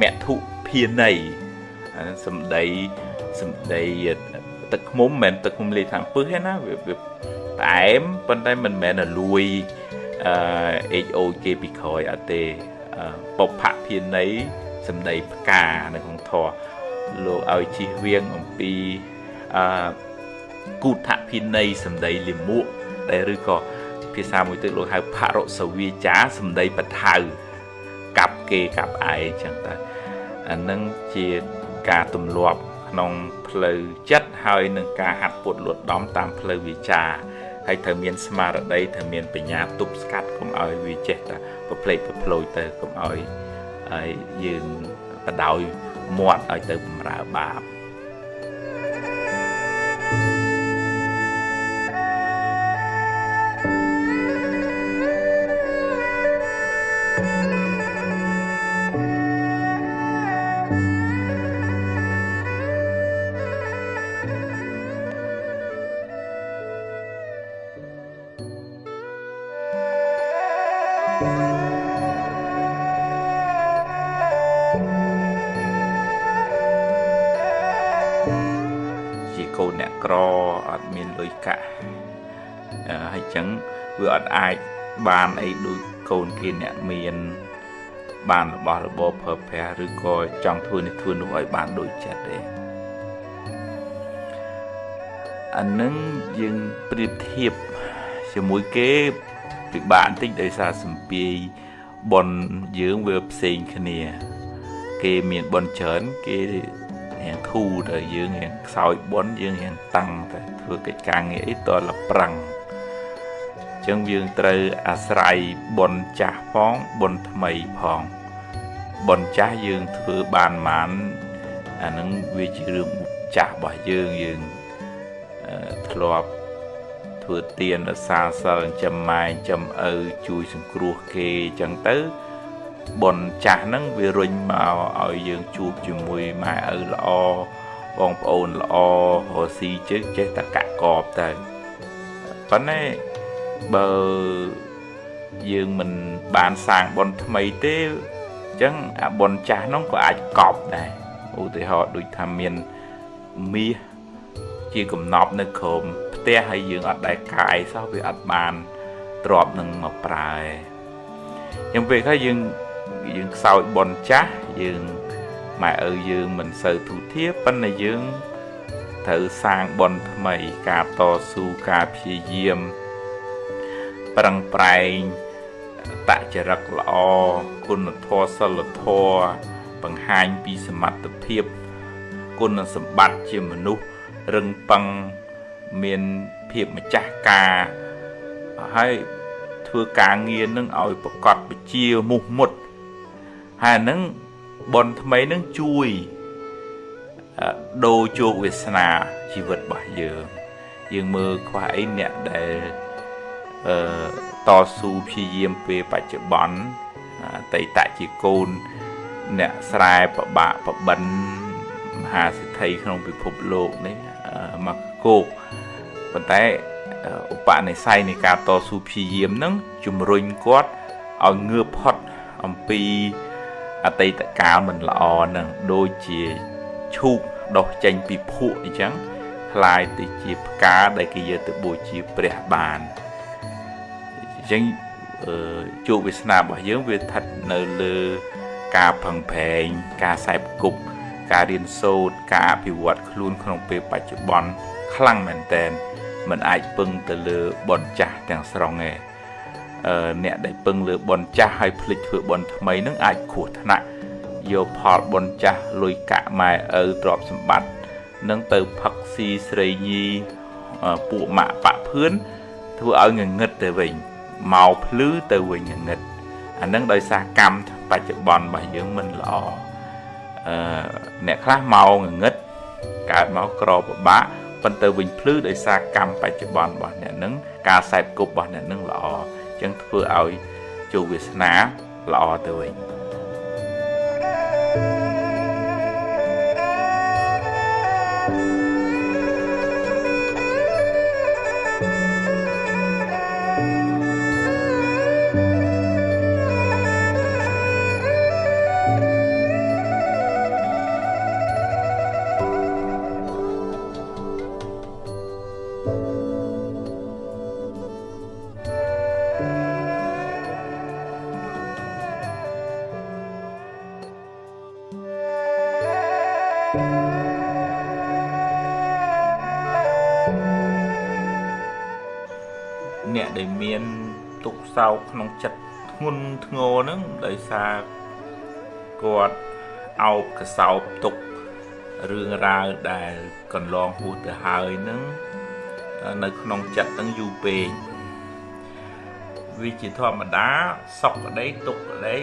មធុភាន័យសម្ដីសម្ដីទឹកឃុំមិនមែនទឹកឃុំលេខាងពឹសទេណាវាផ្អែមប៉ុន្តែមិនមែនឲ្យលួយ អឺ HO គេពីក្រោយអត់ទេបុព្វភាន័យសម្ដីផ្កានៅក្នុងធម៌លោកឲ្យជិះវៀងអំពីអឺគូថភិន័យសម្ដីលិមួកដែលឬក៏ភាសាមួយទៀតលោកហៅផរសវាចាសម្ដីបថៅកាប់គេកាប់ឯងចឹងទៅអានឹងជាការទម្លាប់ក្នុងផ្លូវចិត្តហើយនឹងការហាត់ពុតលួតដំតាមផ្លូវវាចា ហើយត្រូវមានស្មារតីត្រូវមានបញ្ញាទប់ស្កាត់កុំឲ្យវាចេះតែប្រភ្លេចប្រភ្លោចទៅកុំឲ្យយើងបដោយមាត់ឲ្យទៅបំរើបាប បានអីដូចកូនគេអ្នកមាន បានរបស់របរប្រើប្រាស់ឬក៏ចង់ធ្វើនេះធ្វើនោះឲ្យបានដូចចិត្តទេអានឹងយើងប្រៀបធៀបជាមួយគេពិបាកបន្តិចដោយសារសម្ពាយបនយើងវាផ្សេងគ្នា គេមានបនច្រើនគេរៀងធូរទៅយើងរៀងខ្សោយបនយើងរៀងតាំងតែធ្វើកិច្ចការងារអីតលប្រឹង ចឹងយើងត្រូវអាស្រ័យបុណ្យចាស់ផងបុណ្យថ្មីផងបុណ្យចាស់យើងធ្វើបានបានអានឹងវាជារឿងចាស់របស់យើងយើងធ្លាប់ធ្វើទានរសាសិលចំម៉ែងចំឪជួយសង្គ្រោះគេចឹងទៅបុណ្យចាស់ហ្នឹងវារុញមកឲ្យយើងជួបជាមួយម៉ែឪល្អបងប្អូនល្អរស់ស៊ីជើងចេះតែកាក់កបទៅប៉ុន្តែ បើយើងមិនបានសាងបុណ្យថ្មីទេអញ្ចឹងអាបុណ្យចាស់នោះក៏អាចកប់ដែរឧទាហរណ៍ដូចថាមានមាសជាកំណប់នៅក្រោមផ្ទះហើយយើងអត់ដែលកាយសោះវាអត់បានទ្របនឹងមកប្រើយ៉ាងពេលខ្លះយើងយើងខ្សោយបុណ្យចាស់យើងម៉ែឪយើងមិនសូវទូធាប៉ុន្តែយើងត្រូវសាងបុណ្យថ្មីការតស៊ូការព្យាយាម ប្រឹងប្រែងតចរិតល្អគុណធម៌សិលធម៌បង្ហាញពីសមត្ថភាពគុណសម្បត្តិជាមនុស្សរឹងប៉ឹងមានភាពម្ចាស់ការហើយធ្វើការងារនឹងឲ្យប្រកបវិជ្ជាមុះមុតហើយនឹងបនថ្មីនឹងជួយដូរជោគវាសនាជីវិតរបស់យើងយើងមើលខ្វះអីអ្នកដែលអឺ តស៊ូព្យាយាមពេលបច្ចុប្បន្នអតីតជាកូនអ្នកស្រែប្របាក់ប្របិនមហាសិទ្ធិក្នុងពិភពលោកនេះមកគោកប៉ុន្តែឧបនិស្ស័យនៃការតស៊ូព្យាយាមនឹងជំរុញគាត់ឲ្យងើបផុតអំពីអតីតកាលមិនល្អនឹងដូចជាឈូកដុះចេញពីភក់អញ្ចឹងคล้ายទៅជាផ្កាដែលគេយកទៅបូជាព្រះបាន អញ្ចឹងជោគវាសនារបស់យើងវាស្ថិតនៅលើការផឹងប្រែងការខ្សែគប់ការរៀនសូត្រការអភិវឌ្ឍខ្លួនក្នុងពេលបច្ចុប្បន្នខ្លាំងមែនតើมันអាចពឹងទៅលើបនចាស់ទាំងស្រុងឯងអឺអ្នកដែលពឹងលើបនចាស់ហើយភ្លេចធ្វើបនថ្មីនឹងអាចគ្រោះថ្នាក់យកផលបនចាស់លុយកាក់ម៉ែឪទ្រព្យសម្បត្តិនឹងទៅផឹកស៊ីស្រីញីពួកម៉ាក់ប៉ាក់ភឿនធ្វើឲ្យងងឹតទៅវិញ មកភ្លឺទៅវិញងងឹតអានឹងដោយសារកម្មបច្ចុប្បន្នរបស់យើងមិនល្អអឺអ្នកខ្លះមកងងឹតកើតមកក្រពិបាកប៉ុន្តែវិញភ្លឺដោយសារកម្មបច្ចុប្បន្នរបស់អ្នកនឹងការសែបគប់របស់អ្នកនឹងល្អអញ្ចឹងធ្វើឲ្យជោគវាសនាល្អទៅវិញ កសោកក្នុងចិត្តធ្ងន់ធ្ងរហ្នឹងដោយសារគាត់អោបកសោបទុករឿងរ៉ាវដែលកន្លងហួសទៅហើយហ្នឹងនៅក្នុងចិត្តហ្នឹងយូរពេកវាជាធម្មតាសុខក្តីទុក្ខក្តី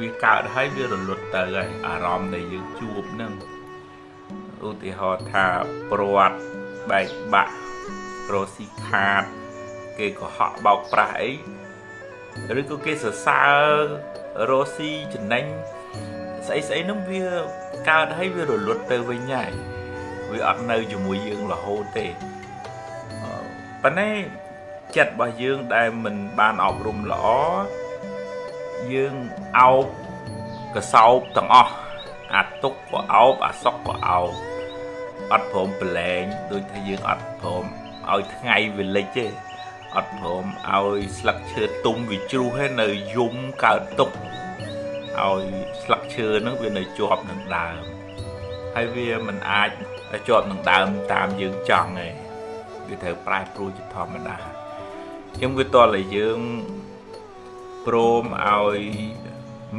វាកើតហើយវារលត់ទៅហើយអារម្មណ៍ដែលយើងជួបហ្នឹងឧទាហរណ៍ថាព្រាត់បែកបាក់រស់ស៊ីខាត គេកុហកបោកប្រាស់អី ឬក៏គេសរសើររស់ស៊ីចំណេញស្អីស្អីនោះវាកើតហើយវារលត់ទៅវិញហើយវាអត់នៅជាមួយយើងរហូតទេប៉ុន្តែចិត្តរបស់យើងដែលមិនបានអប់រំល្អយើងអោបកសោបទាំងអស់អាទុកក៏អោបអាសុកក៏អោបអត់ព្រមប្រឡែងដូចថាយើងអត់ព្រមឲ្យថ្ងៃវាលិចទេ អត់ព្រមឲ្យស្លឹកឈើទុំវាជ្រុះហើយនៅយំកើតទុកឲ្យស្លឹកឈើហ្នឹងវានៅជាប់នឹងដើមហើយវាមិនអាចជាប់នឹងដើមតាមយើងចង់ទេវាត្រូវប្រែប្រួលជាធម្មតាចឹងវាតតែយើងព្រមឲ្យ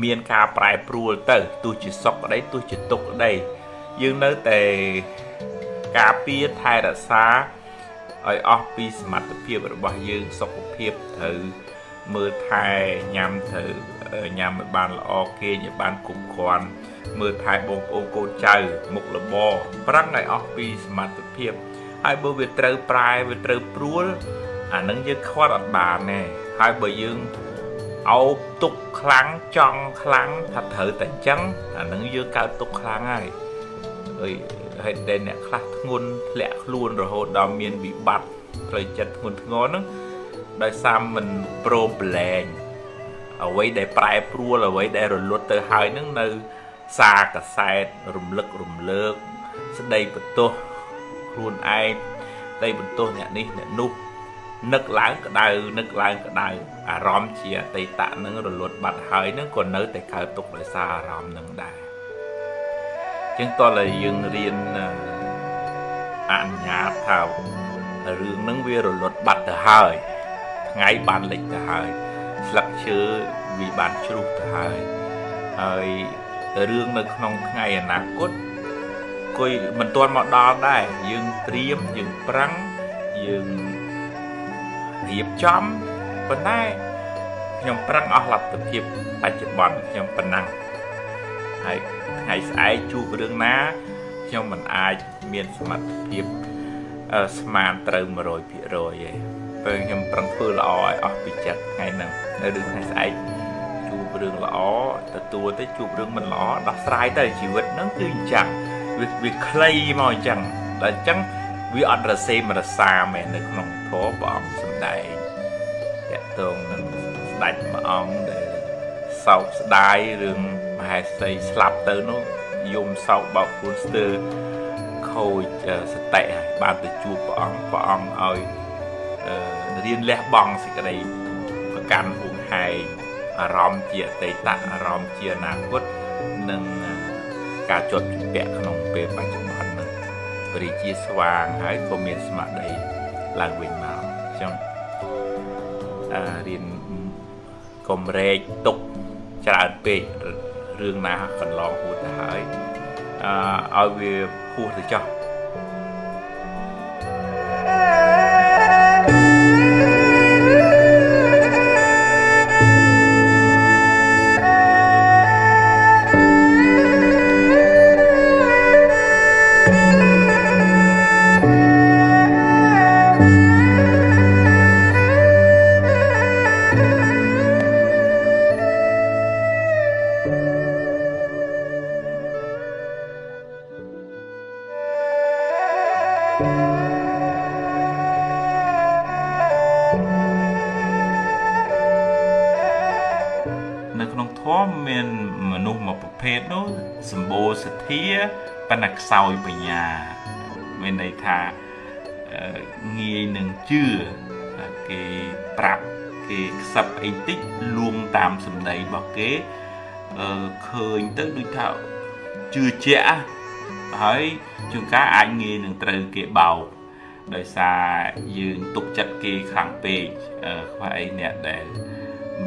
មានការប្រែប្រួលទៅទោះជាសុខក្តីទោះជាទុក្ខក្តីយើងនៅតែការពារថែរក្សា ឲ្យអស់ពីសមត្ថភាពរបស់យើងសុខភាពត្រូវមើលថែញ៉ាំត្រូវញ៉ាំឲ្យបានល្អគេឲ្យបានគ្រប់គ្រាន់មើលថែបងប្អូនកូនចៅមុខលបប្រឹងឲ្យអស់ពីសមត្ថភាពហើយបើវាត្រូវប្រែវាត្រូវព្រួលអានឹងយើងខ្វាត់អត់បានទេហើយបើយើងអោបទុកខ្លាំងចង់ខ្លាំងថាត្រូវតែអញ្ចឹងអានឹងយើងកើតទុកខ្លាំងហើយអើយ ហើយតែអ្នកខ្លះធ្ងន់ធ្លាក់ខ្លួនរហូតដល់មានវិបត្តិផ្លូវចិត្តធ្ងន់ធ្ងរហ្នឹងដោយសារមិនព្រមប្រឡែងអ្វីដែលប្រែប្រួលអ្វីដែលរលត់ទៅហើយហ្នឹងនៅសារកសែតរំលឹករំលើក ស្ដីបន្ទោសខ្លួនឯងស្ដីបន្ទោសអ្នកនេះអ្នកនោះនឹកឡើងក្តៅនឹកឡើងក្តៅអារម្មណ៍ជាអតីតនឹងរលត់បាត់ហើយនឹងក៏នៅតែកើតទុកដោយសារអារម្មណ៍នឹងដែរ ចឹងតើយើងរៀនអនុញ្ញាតថារឿងហ្នឹងវារលត់បាត់ទៅហើយថ្ងៃបានលិចទៅហើយស្លឹកឈើវាបានជ្រុះទៅហើយហើយរឿងនៅក្នុងថ្ងៃអនាគតគួយមិនទាន់មកដល់ដែរយើងត្រៀមយើងប្រឹងយើងរៀបចំប៉ុន្តែខ្ញុំប្រឹងអស់លទ្ធភាពបច្ចុប្បន្នខ្ញុំប៉ុណ្ណឹង ហើយថ្ងៃស្អែកជួបរឿងណាខ្ញុំមិនអាចមានសមត្ថភាពស្មានត្រូវ100%ទេពេលខ្ញុំប្រឹងធ្វើល្អឲ្យអស់ពីចិត្តថ្ងៃហ្នឹងនៅរឿងថ្ងៃស្អែកជួបរឿងល្អទទួលទៅជួបរឿងមិនល្អដោះស្រាយទៅជីវិតហ្នឹងគឺអញ្ចឹងវាវាខ្លីមកអញ្ចឹងតែអញ្ចឹងវាអត់រសេមរសាមែននៅក្នុងធម៌ព្រះអង្គសំដែងតកតងនឹងស្ដេចមួយអង្គដែលសោកស្ដាយរឿង មហេសីស្លាប់ទៅនោះយំសោកបោកខ្លួនស្ទើរខូចសតិហើយបានទៅជួបព្រះអង្គព្រះអង្គឲ្យរៀនលះបង់សេចក្តីកាន់ហួងហែងអារម្មណ៍ជាអតីតអារម្មណ៍ជាអនាគតនិងការជាប់ជំពាក់ក្នុងពេលបច្ចុប្បន្ននឹងរីជាស្វាងហើយក៏មានស្មារតីឡើងវិញមកអញ្ចឹងអារៀនកុំរែកទុកច្រើនពេក រឿងណាកន្លងហួសទៅហើយអឺឲ្យវាហួសទៅចោះ ខ្សោយបញ្ញាមានន័យថាងាយនឹងជឿគេប្រាប់គេខ្សឹបអីតិចលួងតាមសម្ដីរបស់គេឃើញទៅដូចថាជឿជាក់ហើយជួនកាលអាចងាយនឹងត្រូវគេបោកដោយសារយើងទុកចិត្តគេខ្លាំងពេកខ្វះអីអ្នកដែល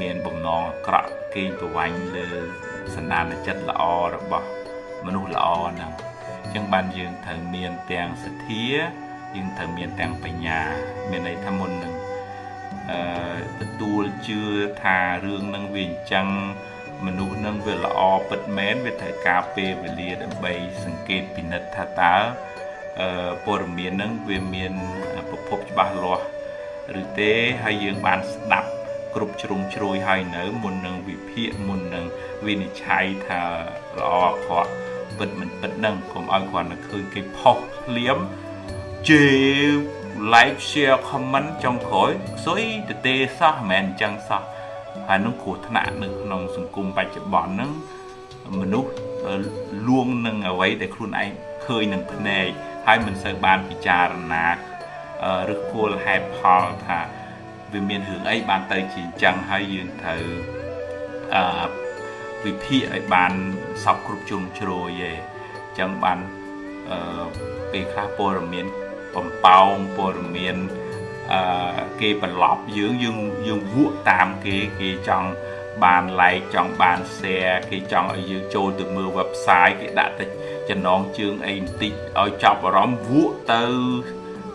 មានបំណងអាក្រក់គេប្រវាញ់លើសន្តានចិត្តល្អរបស់មនុស្សល្អហ្នឹង ចឹងបានយើងត្រូវមានទាំងសទ្ធាយើងត្រូវមានទាំងបញ្ញា មានន័យថាមុននឹងអឺទទួលជឿថារឿងនឹងវាអញ្ចឹងមនុស្សនឹងវាល្អពិតមែនវាត្រូវការពេលវេលាដើម្បីសង្កេតពិនិត្យថាតើអឺព័ត៌មាននឹងវាមានប្រភពច្បាស់លាស់ឬទេហើយយើងបានស្ដាប់គ្រប់ជ្រុងជ្រោយហើយនៅមុននឹងវិភាគមុននឹងវិនិច្ឆ័យថាល្អអក្រក់ ពិតមិនពិតហ្នឹងកុំឲ្យគ្រាន់តែឃើញគេផុសភ្លាមជេ like share comment ចុងក្រោយសុយទៅទេសោះមិនមែនអញ្ចឹងសោះហើយនឹងគ្រោះថ្នាក់នៅក្នុងសង្គមបច្ចុប្បន្នហ្នឹងមនុស្សលួងនឹងអ្វីដែលខ្លួនឯងឃើញនឹងភ្នែកហើយមិនសូវបានពិចារណាឬគោលហេតុផលថាវាមានរឿងអីបានទៅជាអញ្ចឹងហើយយើងត្រូវអឺ វិភាគឲ្យបានសពគ្រប់ជ្រុងជ្រោយឯងចឹងបានអឺពេលខ្លះព័ត៌មានបំប៉ោងព័ត៌មានអឺគេបន្លប់យើងយើងយើងវក់តាមគេគេចង់បាន like ចង់បាន share គេចង់ឲ្យយើងចូលទៅមើល website គេដាក់ទៅចំណងជើងអីបន្តិចឲ្យចាប់អារម្មណ៍វក់ទៅ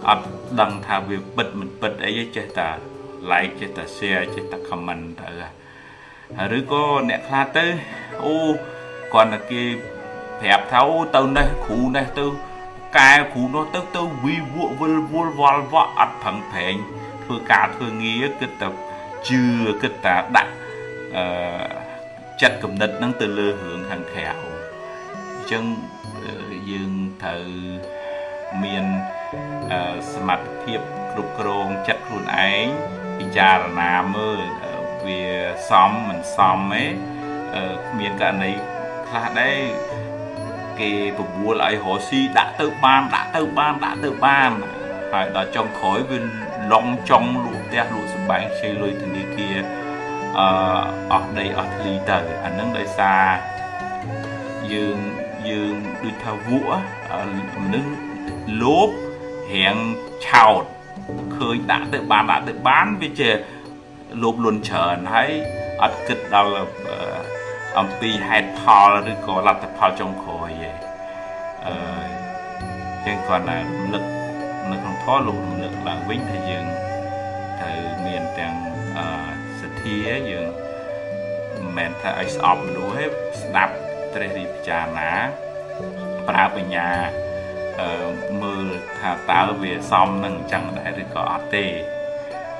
អត់ដឹងថាវាពិតមិនពិតអីចេះតែ like ចេះតែ share ចេះតែ comment ទៅ ឬក៏អ្នកខ្លះទៅអូគាត់តែគេប្រាប់ថាអូទៅនេះគ្រូនេះទៅកែគ្រូនោះទៅទៅវីវក់វិលវល់វល់វក់អត់ប្រឹងប្រែងធ្វើការធ្វើងារគិតតែជឿគិតតែដាក់អឺចិត្តគំនិតហ្នឹងទៅលើរឿងខាងក្រៅអញ្ចឹងយើងត្រូវមានសមត្ថភាពគ្រប់គ្រងចិត្តខ្លួនឯងពិចារណាមើល វាសមមិនសមទេគ្មានករណីខ្លះដែរគេបបួលឲ្យរស់ស៊ីដាក់ទៅបានដាក់ទៅបានដាក់ទៅបានហើយដល់ចុងក្រោយវាឡងចង់លក់ផ្ទះលក់សម្បែងខ្ចីលុយធនាគារអឺអស់ដីអស់ធ្លីទៅអានឹងដោយសារយើងយើងដូចថាវក់មនុស្សលោភរៀងឆោតឃើញដាក់ទៅបានដាក់ទៅបានវាជា លោភលន់ច្រើនហើយអត់គិតដល់អំពីហេតុផលឬក៏លទ្ធផលចុងក្រោយឯងអឺជាងគាត់ណារំលឹកនៅក្នុងធម៌លោករំលឹកឡើងវិញថាយើងត្រូវមានទាំងអឺសទ្ធាយើងមិនមែនថាឲ្យស្អប់មនុស្សទេស្ដាប់ត្រេះរិះពិចារណាប្រើបញ្ញាអឺមើលថាតើវាសមនឹងអញ្ចឹងដែរឬក៏អត់ទេ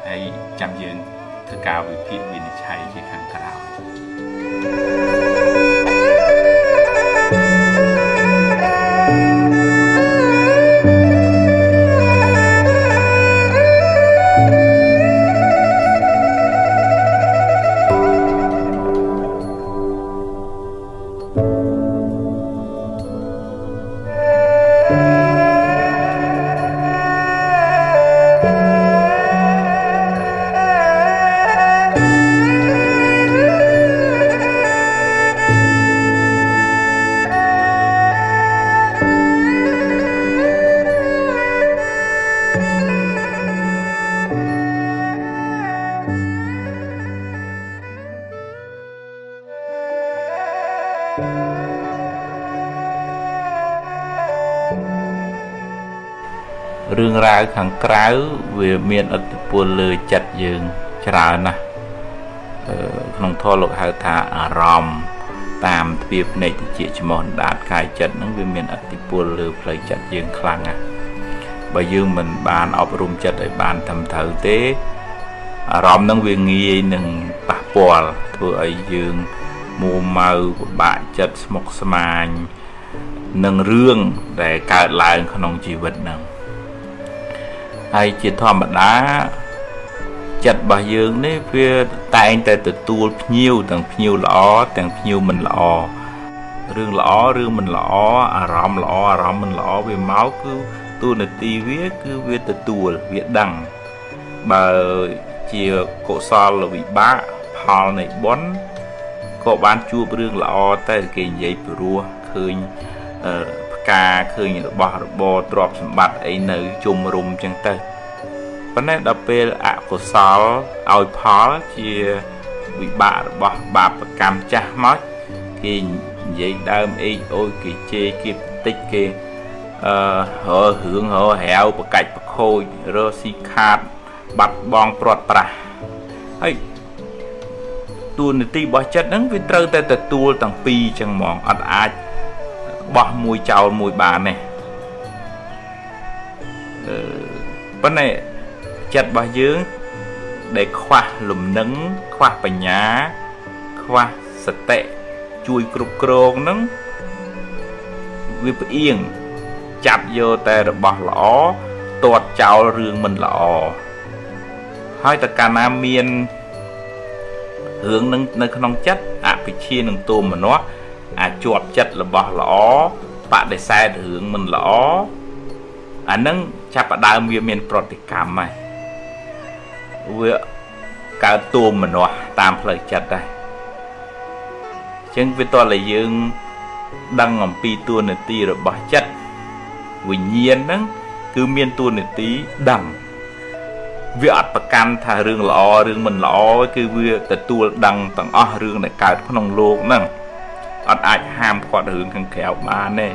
ហើយចាំយើង ធ្វើការវិភាគវិនិច្ឆ័យជាខាងក្រោយរឿង ខាងក្រៅវាមានឥទ្ធិពលលើចិត្តយើងច្រើនណាស់ក្នុងធម៌លោកហៅថាអារម្មណ៍តាមទ្វាភ្នែកតិចច្មោះដាតកាយចិត្តហ្នឹងវាមានឥទ្ធិពលលើផ្លូវចិត្តយើងខ្លាំងណាស់បើយើងមិនបានអប់រំចិត្តឲ្យបានត្រឹមត្រូវទេអារម្មណ៍ហ្នឹងវាងាយនឹងប៉ះពាល់ធ្វើឲ្យយើងមួម៉ៅពិបាកចិត្តស្មុគស្មាញនឹងរឿងដែលកើតឡើងក្នុងជីវិតហ្នឹង ហើយជាធម្មតាចិត្តរបស់យើងនេះវាតែងតែទទួលភ្ញៀវទាំងភ្ញៀវល្អទាំងភ្ញៀវមិនល្អរឿងល្អរឿងមិនល្អអារម្មណ៍ល្អអារម្មណ៍មិនល្អវាមកគឺទូនាទីវាគឺវាទទួលវាដឹងបើជាកុសលវិបាកផលនៃបុណ្យក៏បានជួបរឿងល្អតែគេនិយាយព្រោះឃើញផ្កាឃើញរបស់របរទ្រព្យសម្បត្តិអីនៅជុំរុំចឹងទៅប៉ុន្តែដល់ពេលអកុសលឲ្យផលជាវិបាករបស់បាបកម្មចាស់មកគេនិយាយដើមអេកអូយគេជេរគេបន្តិចគេអឺររឿងរហាវប្រកាច់ប្រខូចរស៊ីខាតបាត់បង់ព្រាត់ប្រាសហើយទួលនីតិរបស់ចិត្តហ្នឹងវាត្រូវតែទទួលទាំងពីរចឹងហ្មងអត់អាច បោះមួយចោលមួយបានទេអឺប៉ុន្តែចិត្តរបស់យើងដែលខ្វះលំនឹងខ្វះបញ្ញា ខ្វះសតិជួយគ្រប់គ្រងនឹងវាផ្អៀងចាប់យកតែរបស់ល្អទាត់ចោលរឿងមិនល្អហើយតកាលណាមានរឿងនឹងនៅក្នុងចិត្តអភិជានឹងទោមនស្ស អាចប់ចិត្តរបស់ល្អបដិសេធរឿងមិនល្អអានឹងចាប់ផ្ដើមវាមាន ប្រតិកម្មហើយវាកើតទួមមនុស្សតាមផ្លូវចិត្តដែរចឹងវាតតែយើងដឹងអំពីទួនាទីរបស់ចិត្តវិញ្ញាណហ្នឹងគឺមានទួនាទីដឹងវាអត់ប្រកាន់ថារឿងល្អរឿងមិនល្អគឺវាទទួលដឹងទាំងអស់រឿងដែលកើតក្នុងលោកហ្នឹង អត់អាចហាមឃាត់រឿងខាងក្រៅបានទេ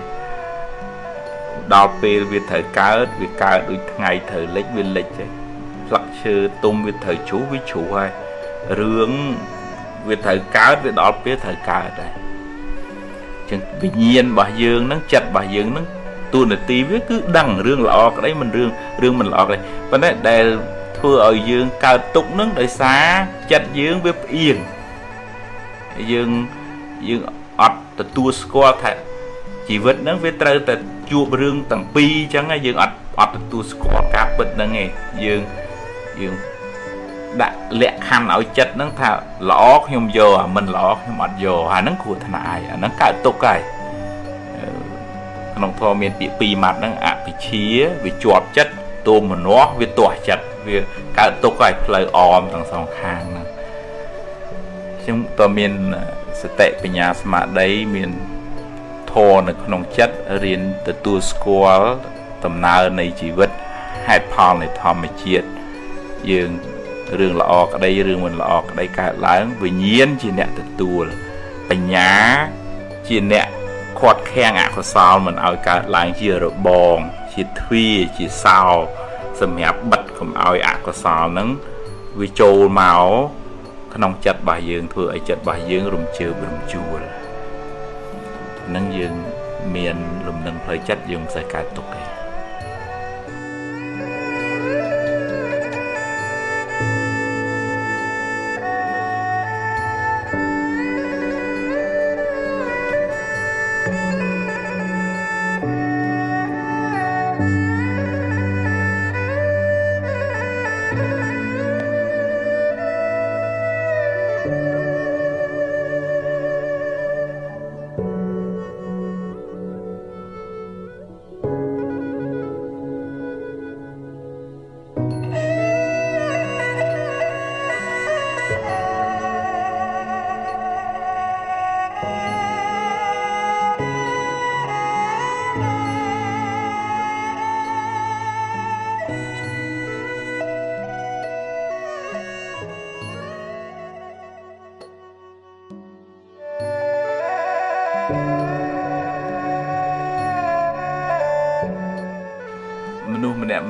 ដល់ពេលវាត្រូវកើតវាកើតដូចថ្ងៃត្រូវលិចវាលិចទេស្លឹកឈើទុំវាត្រូវជ្រុះវាជ្រុះហើយរឿងវាត្រូវកើតវាដល់ពេលត្រូវកើតដែរចឹងវិញ្ញាណរបស់យើងហ្នឹងចិត្តរបស់យើងហ្នឹងទូនាទីវាគឺដឹងរឿងល្អក្តីមិនរឿងរឿងមិនល្អក្តីប៉ុន្តែដែលធ្វើឲ្យយើងកើតទុកហ្នឹងដោយសារចិត្តយើងវាផ្អៀងយើងយើងអត់ ទទួលស្គាល់ថាជីវិតហ្នឹងវាត្រូវតែជួបរឿងទាំងពីរអញ្ចឹងយើងអត់អត់ទទួលស្គាល់ការពិតហ្នឹងឯងយើងយើងដាក់លក្ខខណ្ឌឲ្យចិត្តហ្នឹងថាល្អខ្ញុំយកអាមិនល្អខ្ញុំអត់យកអាហ្នឹងគ្រោះថ្នាក់ហើយអាហ្នឹងកើតទុកហើយក្នុងធម៌មានពាក្យពីរម៉ាត់ហ្នឹងអភិជាវាជាប់ចិត្តទោមនស្សវាទាស់ចិត្តវាកើតទុកហើយផ្លូវអមទាំងសងខាងហ្នឹងខ្ញុំតើមាន សតិបញ្ញាស្មារតីមានធម៌នៅក្នុងចិត្តរៀនទទួលស្គាល់ដំណើរនៃជីវិតហេតុផលនៃធម្មជាតិយើងរឿងល្អក្តីរឿងមិនល្អក្តីកើតឡើងវិញ្ញាណជាអ្នកទទួលបញ្ញាជាអ្នកខាត់ខាំងអកុសលមិនឲ្យកើតឡើងជារបង ជាទ្វាជាសោសម្រាប់បិទកុំឲ្យអកុសលហ្នឹងវាចូលមក ក្នុងចិត្តរបស់យើងធ្វើឲ្យចិត្តរបស់យើងរំជើបរំជួលនឹងយើងមានលំនឹងផ្លូវចិត្តយើងមិនសូវកើតទុកទេ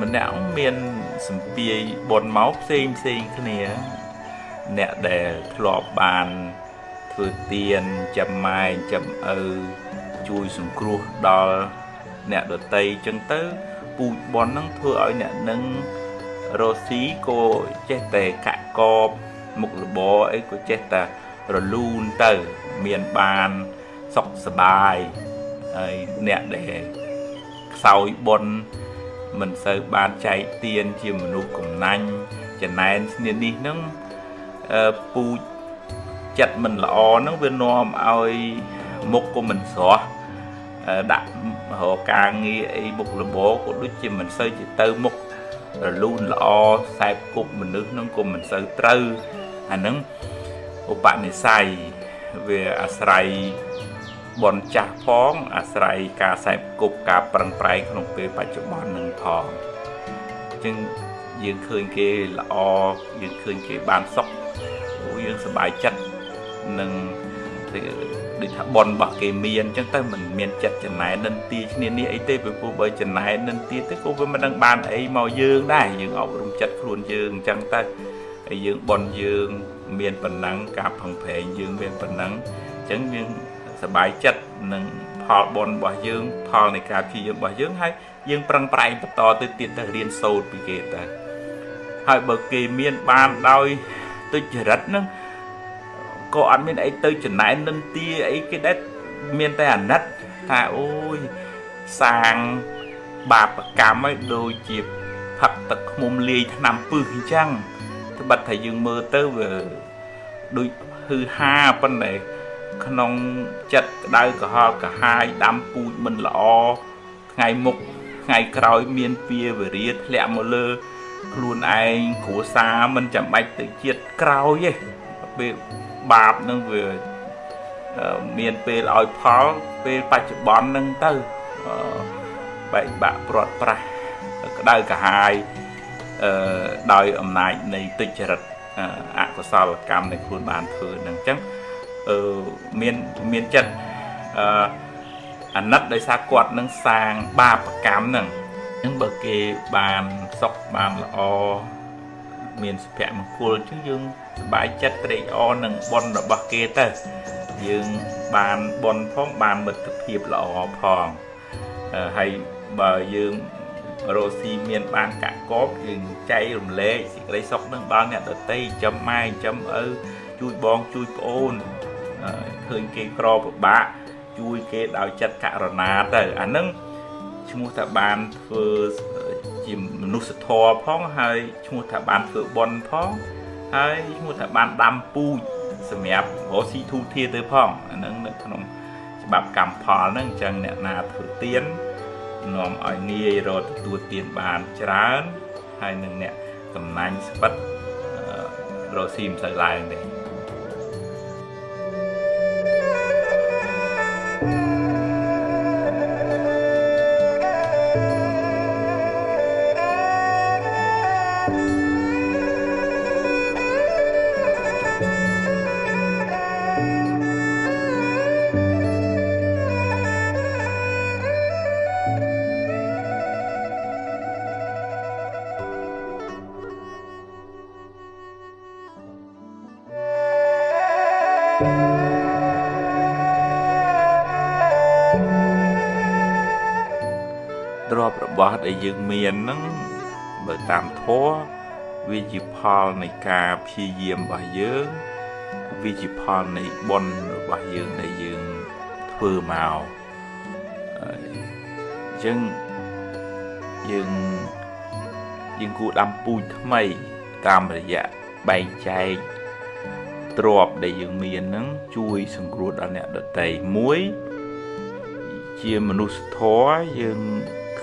មនុស្សម្នាក់ម្នាក់មានសម្ពាយបនមកផ្សេងផ្សេងគ្នាអ្នកដែលធ្លាប់បានធ្វើទៀនចាំម៉ែចាំឪជួយសង្គ្រោះដល់អ្នកដតីចឹងទៅពូជបនហ្នឹងធ្វើឲ្យអ្នកនឹងរស់ស៊ីក៏ចេះតែកាក់កបមុខរបរអីក៏ចេះតែរលូនទៅមានបានសុខសบายហើយអ្នកដែលខ្សោយបុណ្យ មិនសូវបានចែកទានជាមនុស្សកំណាញ់ចំណែនស្នៀននេះនឹងពូជចិត្តមិនល្អហ្នឹងវានាំឲ្យមុខក៏មិនស្រស់ដាក់រកការងារអីមុខលបក៏ដូចជាមិនសូវជាទៅមុខរលូនល្អខ្សែគប់មនុស្សហ្នឹងក៏មិនសូវត្រូវអាហ្នឹងឧបនិស្ស័យវាអាស្រ័យ បនចាស់ផងអាស្រ័យការខ្សែគប់ការប្រឹងប្រែងក្នុងពេលបច្ចុប្បន្ននឹងផងអញ្ចឹងយើងឃើញគេល្អយើងឃើញគេបានសុខយើងសប្បាយចិត្តនឹងដូចថាបនរបស់គេមានអញ្ចឹងទៅមិនមានចិត្តចំណែននិន្ទាឈ្នានេះអីទេពីព្រោះបើចំណែននិន្ទាទៅក៏វាមិនដឹងបានអីមកយើងដែរយើងអប់រំចិត្តខ្លួនយើងអញ្ចឹងទៅហើយយើងបនយើងមានប៉ុណ្ណឹងការផឹងប្រែងយើងមានប៉ុណ្ណឹងអញ្ចឹងយើង សប្បាយចិត្តនឹងផលបនរបស់យើង ផលនៃការព្យាយាមរបស់យើងហើយយើងប្រឹងប្រែងបន្តទៅទៀតទៅរៀនសូត្រពីគេទៅហើយបើគេមានបានដោយទុច្ចរិតហ្នឹងក៏អត់មានអីទៅចំណែននិន្ទាអីគេដែរមានតែអាណិតថាអូយសាងបាបកម្មឲ្យដូចជាផឹកទឹកឃុំលាយថ្នាំពឹសអញ្ចឹងត្បិតថាយើងមើលទៅវាដូចហឺហាប៉ុន្តែ ក្នុងចិត្តក្តៅក្រហល់កាហាយដាំពូជមិនល្អថ្ងៃមុខថ្ងៃក្រោយមានពៀវរាធ្លាក់មកលើខ្លួនឯងគ្រួសារមិនចាំបាច់ទៅជាតិក្រោយទេពេលបាបនឹងវាមានពេលឲ្យផលពេលបច្ចុប្បន្ននឹងទៅបែកបាក់ព្រាត់ប្រាសក្តៅកាហាយអឺដោយអំណាចនៃទុច្ចរិតអកុសលកម្មនៃខ្លួនបានធ្វើនឹងអញ្ចឹងអឺ មានមានចិត្តអឺអាណិតដោយសារគាត់នឹងសាងបាបកម្មហ្នឹងអញ្ចឹងបើគេបានសុខបានល្អមានសុភមង្គលអញ្ចឹងយើងសប្បាយចិត្តត្រេកអរនឹងបុណ្យរបស់គេទៅយើងបានបុណ្យផងបានមិត្តភាពល្អផងហើយបើយើងរស់ស៊ីមានបានកកបយើងចែករំលែកសេចក្តីសុខនឹងដល់អ្នកដតីចាំម៉ែចាំឪជួយបងជួយប្អូន ឃើញគេក្រពិបាកជួយគេដោយចិត្តករុណាទៅអានឹងឈ្មោះថាបានធ្វើជាមនុស្សធម៌ផងហើយឈ្មោះថាបានធ្វើបុណ្យផងហើយឈ្មោះថាបានដាំពូជសម្រាប់រកស៊ីធូធាទៅផងអានឹងនៅក្នុងច្បាប់កម្មផលហ្នឹងអញ្ចឹងអ្នកណាធ្វើទៀននាំឲ្យងាយរកទទួលទៀនបានច្រើនហើយនឹងអ្នកកំណាញ់ស្វិតរកស៊ីមិនសូវឡើងទេ ដែលយើងមានហ្នឹងបើតាមធម៌វាជាផលនៃការព្យាយាមរបស់យើងវាជាផលនៃបុណ្យរបស់យើងដែលយើងធ្វើមកអញ្ចឹងយើងយើងគួរដាំពូជថ្មី តាមរយៈបែងចែកទ្រពដែលយើងមានហ្នឹងជួយសង្គ្រោះដល់អ្នកដទៃមួយ ជាមនុស្សធម៌យើង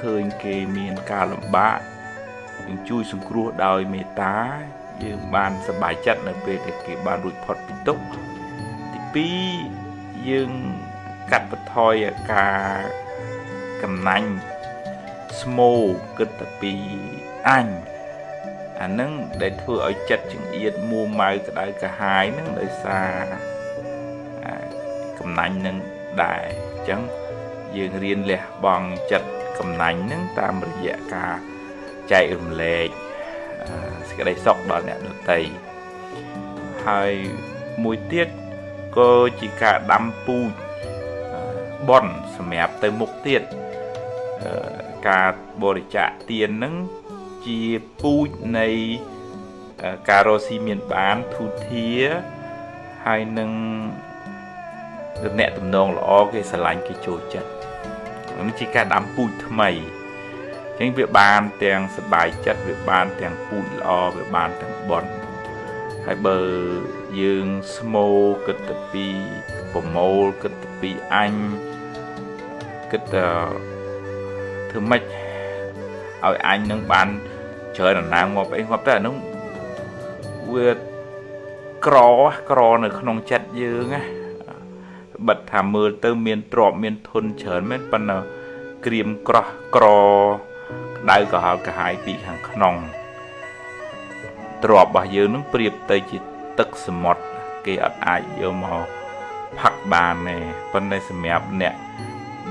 ឃើញគេមានការលំបាកយើងជួយសង្គ្រោះដោយមេត្តាយើងបានសប្បាយចិត្តនៅពេលដែលគេបានរួចផុតពីទុក្ខទី2យើងកាត់បន្ថយការកំណាញ់ស្មោគិតតែពីអញអានឹងដែលធ្វើឲ្យចិត្តចង្អៀតមួម៉ៅក្តៅកាហាយនឹងដោយសារកំណាញ់នឹងដែរអញ្ចឹងយើងរៀនលះបង់ចិត្ត កំណាញ់ហ្នឹងតាមរយៈការចែករំលែកសេចក្តីសុខដល់អ្នកដទៃហើយមួយទៀតក៏ជាការដាំពូជបន់សម្រាប់ទៅមុខទៀតការបរិច្ចាគទានហ្នឹងជាពូជនៃការរស់ស៊ីមានបានធូធាហើយនឹងទំនាក់ទំនងល្អគេស្រឡាញ់គេចូលចិត្ត នេះជាការដាំពូជថ្មីអញ្ចឹងវាបានទាំងសបាយចិត្តវាបានទាំងពូជល្អវាបានទាំងបន់ហើយបើយើងស្មោគិតទៅពីប្រមូលគិតទៅពីអញគិតទៅធ្វើម៉េចឲ្យអញនឹងបានច្រើនដំណាងងាប់អីងាប់ទៅអានោះវាក្រក្រនៅក្នុងចិត្តយើងណា បិទថាមើលទៅមានទ្របមានធនច្រើនមែនប៉ុន្តែក្រៀមក្រោះក្រក្តៅក្រហល់ក្រហាយពីខាងក្នុងទ្របរបស់យើងនឹងប្រៀបទៅជាទឹកសមុទ្រគេអត់អាចយកមកផឹកបានទេប៉ុន្តែសម្រាប់អ្នក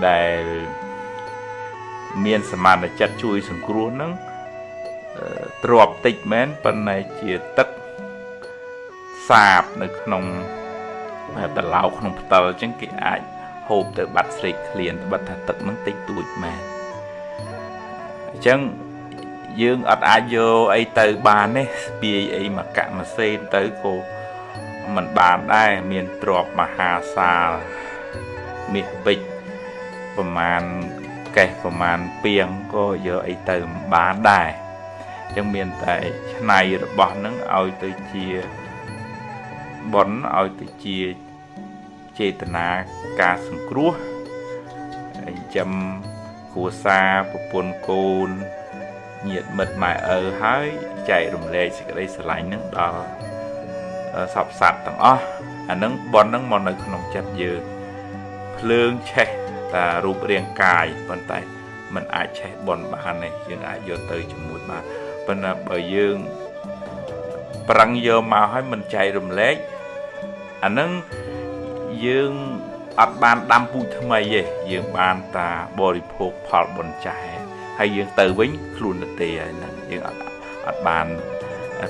ដែលមានសមានចិត្តជួយសង្គ្រោះនឹងទ្របតិចមែនប៉ុន្តែជាទឹកសាបនៅក្នុង តឡោក្នុងផ្តិលអញ្ចឹងគេអាចហូបទៅបាត់ស្រេកឃ្លានបិទថាទឹកនឹងតិចតួចមែនអញ្ចឹងយើងអត់អាចយកអីទៅបានទេស្ពាយអីមកកមកសេនទៅក៏មិនបានដែរមានទ្របមហាសាលមាសពេជ្រប្រមាណកេះប្រមាណពីងក៏យកអីទៅមិនបានដែរអញ្ចឹងមានតែឆ្នៃរបស់នឹងឲ្យទៅជាបនឲ្យទៅជា ចេតនាការសង្គ្រោះចិញ្ចឹមគ្រួសារប្រពន្ធកូនញាតិមិត្តម៉ែឪហើយចែករំលែកសេចក្តីស្រឡាញ់នឹងដល់សពសត្វទាំងអស់អានឹងបននឹងមកនៅក្នុងចិត្តយើងភ្លើងឆេះតារូបរាងកាយប៉ុន្តែมันអាចឆេះបនបានទេយើងអាចយកទៅជាមួយបានប៉ុន្តែបើយើងប្រឹងយកមកឲ្យมันចែករំលែកអានឹង យើងអត់បានដាំពូជថ្មីទេយើងបានតាបរិភោគផលបុណ្យចាស់ហើយយើងទៅវិញខ្លួនទៅទេហើយហ្នឹងយើងអត់អត់បាន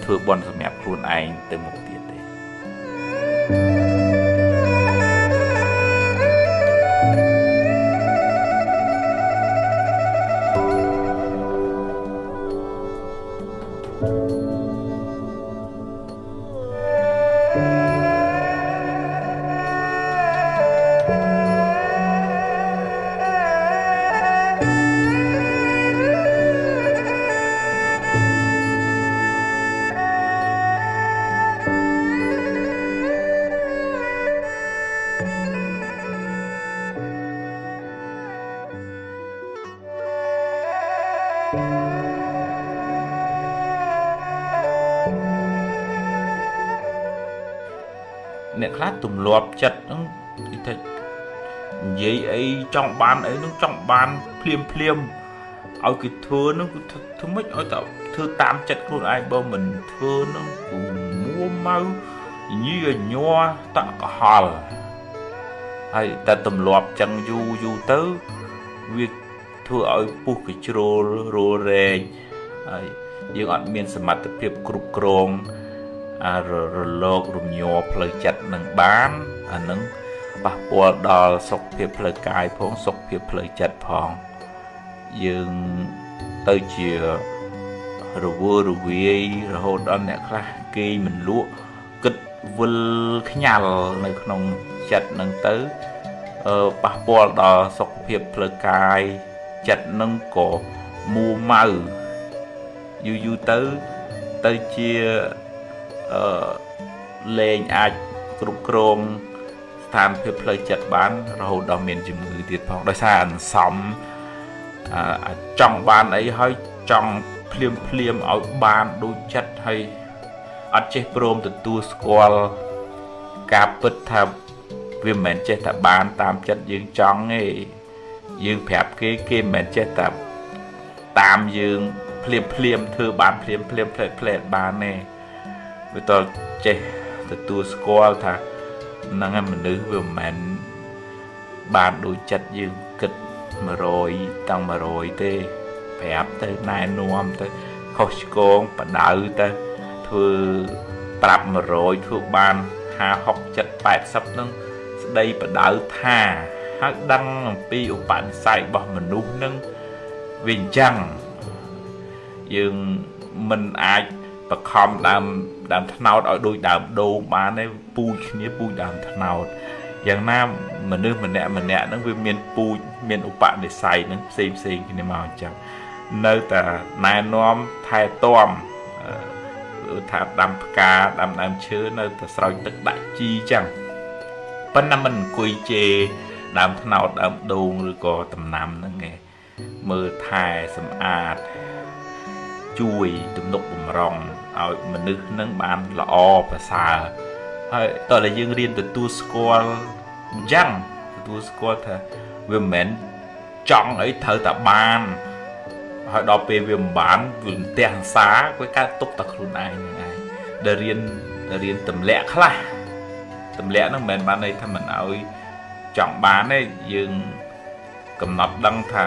ធ្វើបុណ្យសម្រាប់ខ្លួនឯងទៅមុខទៀតទេអ្ទម្លាប់ចិត្តហ្នឹងគេថានិយាយអីចង់បានអីហ្នឹងចង់បានភ្លាមភ្លាមឲ្យគេធ្វើហ្នឹងគឺធ្វើម៉េចឲ្យតែធ្វើតាមចិត្តខ្លួនឯងបើមិនធ្វើហ្នឹងគឺមួម៉ៅញីញ័រតកហល់ហើយតែទម្លាប់ចឹងយូរយូរទៅវាធ្វើឲ្យពុះកជ្រោលរលរែងហើយយើងអត់មានសមត្ថភាពគ្រប់គ្រង រលោករំញ័រផ្លូវចិត្តនឹងបានអានឹងប៉ះពាល់ដល់សុខភាពផ្លូវកាយផងសុខភាពផ្លូវចិត្តផង យើងទៅជារវើរវាយរហូតដល់អ្នកខ្លះគេមិនលក់គិតវិលខ្ញាល់នៅក្នុងចិត្តនឹងទៅប៉ះពាល់ដល់សុខភាពផ្លូវកាយចិត្តនឹងក៏មួម៉ៅយូរយូរទៅទៅជា អឺលែងអាចគ្រប់គ្រងស្ថានភាពផ្លូវចិត្តបាន រហូតដល់មានជំងឺទៀតផងដោយសារអន្សំអឺចង់បានអីហើយចង់ភ្លាមភ្លាមឲ្យបានដូចចិត្តហើយអត់ចេះព្រមទទួលស្គាល់ការពិតថាវាមិនមែនចេះតែបានតាមចិត្តយើងចង់ទេយើងប្រាប់គេគេមិនមែនចេះតែតាមយើងភ្លាមភ្លាមធ្វើបានភ្លាមភ្លាមផ្លែផ្លែបានទេ វាតចេះទទួលស្គាល់ថាហ្នឹងឯមនុស្សវាមិនមែនបានដូចចិត្តយើងគិត100តាំង100ទេប្រាប់ទៅណែនាំទៅខុសឆ្គងបដៅទៅធ្វើប្រាប់100ធ្វើបាន50 60 80ហ្នឹងស្ដីបដៅថាហើយដឹងអំពីឧបនិស្ស័យរបស់មនុស្សនឹងវាអញ្ចឹងយើងមិនអាចបខំដើម ដើមថ្នោតឲ្យដូចដើមដូងបានទេពូជគ្នាពូជដើមថ្នោតយ៉ាងណាមនុស្សម្នាក់ម្នាក់ហ្នឹងវាមានពូជមានឧបនិស្ស័យហ្នឹងផ្សេងផ្សេងគ្នាមកអញ្ចឹងនៅតែណែនាំថែទាំថាដាំផ្កាដាំដើមឈើនៅតែស្រោចទឹកដាក់ជីអញ្ចឹងប៉ុន្តែមិនអង្គុយជេរដើមថ្នោតដើមដូងឬក៏ដំណាំហ្នឹងឯងមើលថែសម្អាត ជួយទំនុកបំរុងឲ្យមនុស្សនឹងបានល្អប្រសើរហើយតើយើងរៀនទទួលស្គាល់អញ្ចឹងទទួលស្គាល់ថាវាមិនមែនចង់អីត្រូវតែបានហើយដល់ពេលវាមិនបានវាផ្ទះអសាវាកើតទុកតែខ្លួនឯងហ្នឹងឯងដែលរៀនរៀនទម្លាក់ខ្លះទម្លាក់ហ្នឹងមិនមែនបានន័យថាមិនឲ្យចង់បានទេយើងកំណត់ដឹងថា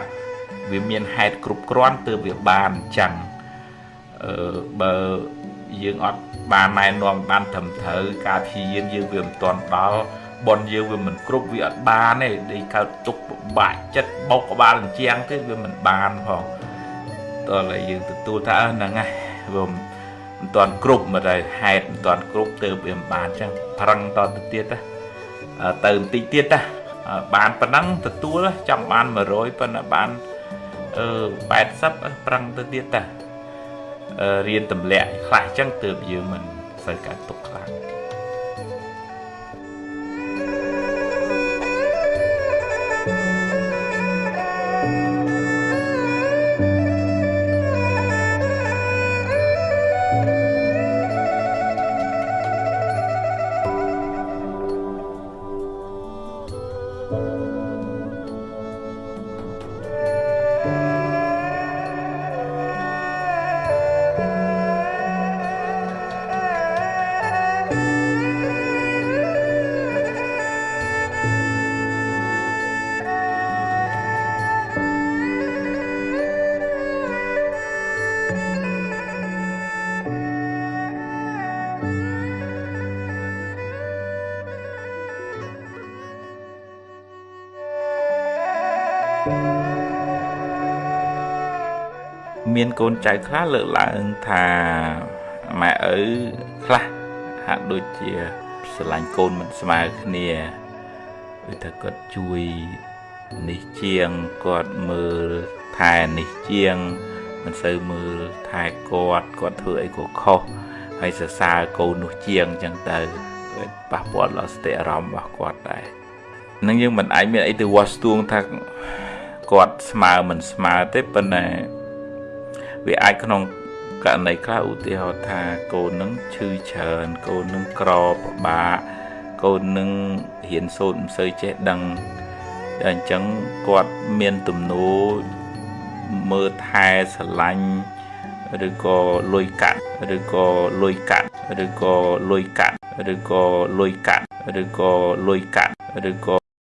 វាមានហេតុគ្រប់គ្រាន់ទើបវាបានអញ្ចឹងអឺ បើយើងអត់បានណែនាំបានត្រឹមត្រូវការព្យាយាមយើងវាមិនទាន់ដល់បនយើងវាមិនគ្រប់វាអត់បានទេដូចកើតទុកពិបាកចិត្តបោកក្បាលអញ្ចឹងទេវាមិនបានផងតើឡើយយើងទទួលថាហ្នឹងហើយវាមិនទាន់គ្រប់មកតែហេតុមិនទាន់គ្រប់ទៅវាមិនបានអញ្ចឹងប្រឹងតទៅទៀតទៅទៅបន្តិចទៀតណាបានប៉ុណ្ណឹងទទួលចង់បាន100ប៉ុន្តែបានអឺ80ប្រឹងទៅទៀតតា រៀនទម្លាក់ខ្លះអញ្ចឹងទើបយើងមិនសូវកើតទុកខ្លាំង កូនចៅខ្លះលើកឡើងថាម៉ែឪខ្លះហាក់ដូចជាស្រឡាញ់កូនមិនស្មើគ្នាគឺថាគាត់ជួយនេះជាងគាត់មើលថែនេះជាង មិនសូវមើលថែគាត់គាត់ធ្វើអីក៏ខុសហើយសរសើរកូននោះជាងអញ្ចឹងទៅប៉ះពាល់ដល់ស្តិអារម្មណ៍របស់គាត់ដែរនឹងយើងមិនអាចមានអីទៅវាស់ស្ទួងថាគាត់ស្មើមិនស្មើទេប៉ុន្តែ វាអាចក្នុងករណីខ្លះឧទាហរណ៍ថាកូននឹងឈឺច្រើនកូននឹងក្រពិបាកកូននឹងរៀនសូត្រមិនសូវចេះដឹងតែអញ្ចឹងគាត់មានទំនោរមើលថែស្រឡាញ់ឬក៏លុយកាត់ឬក៏លុយកាត់ឬក៏លុយកាត់ឬក៏លុយកាត់ឬក៏លុយកាត់ឬក៏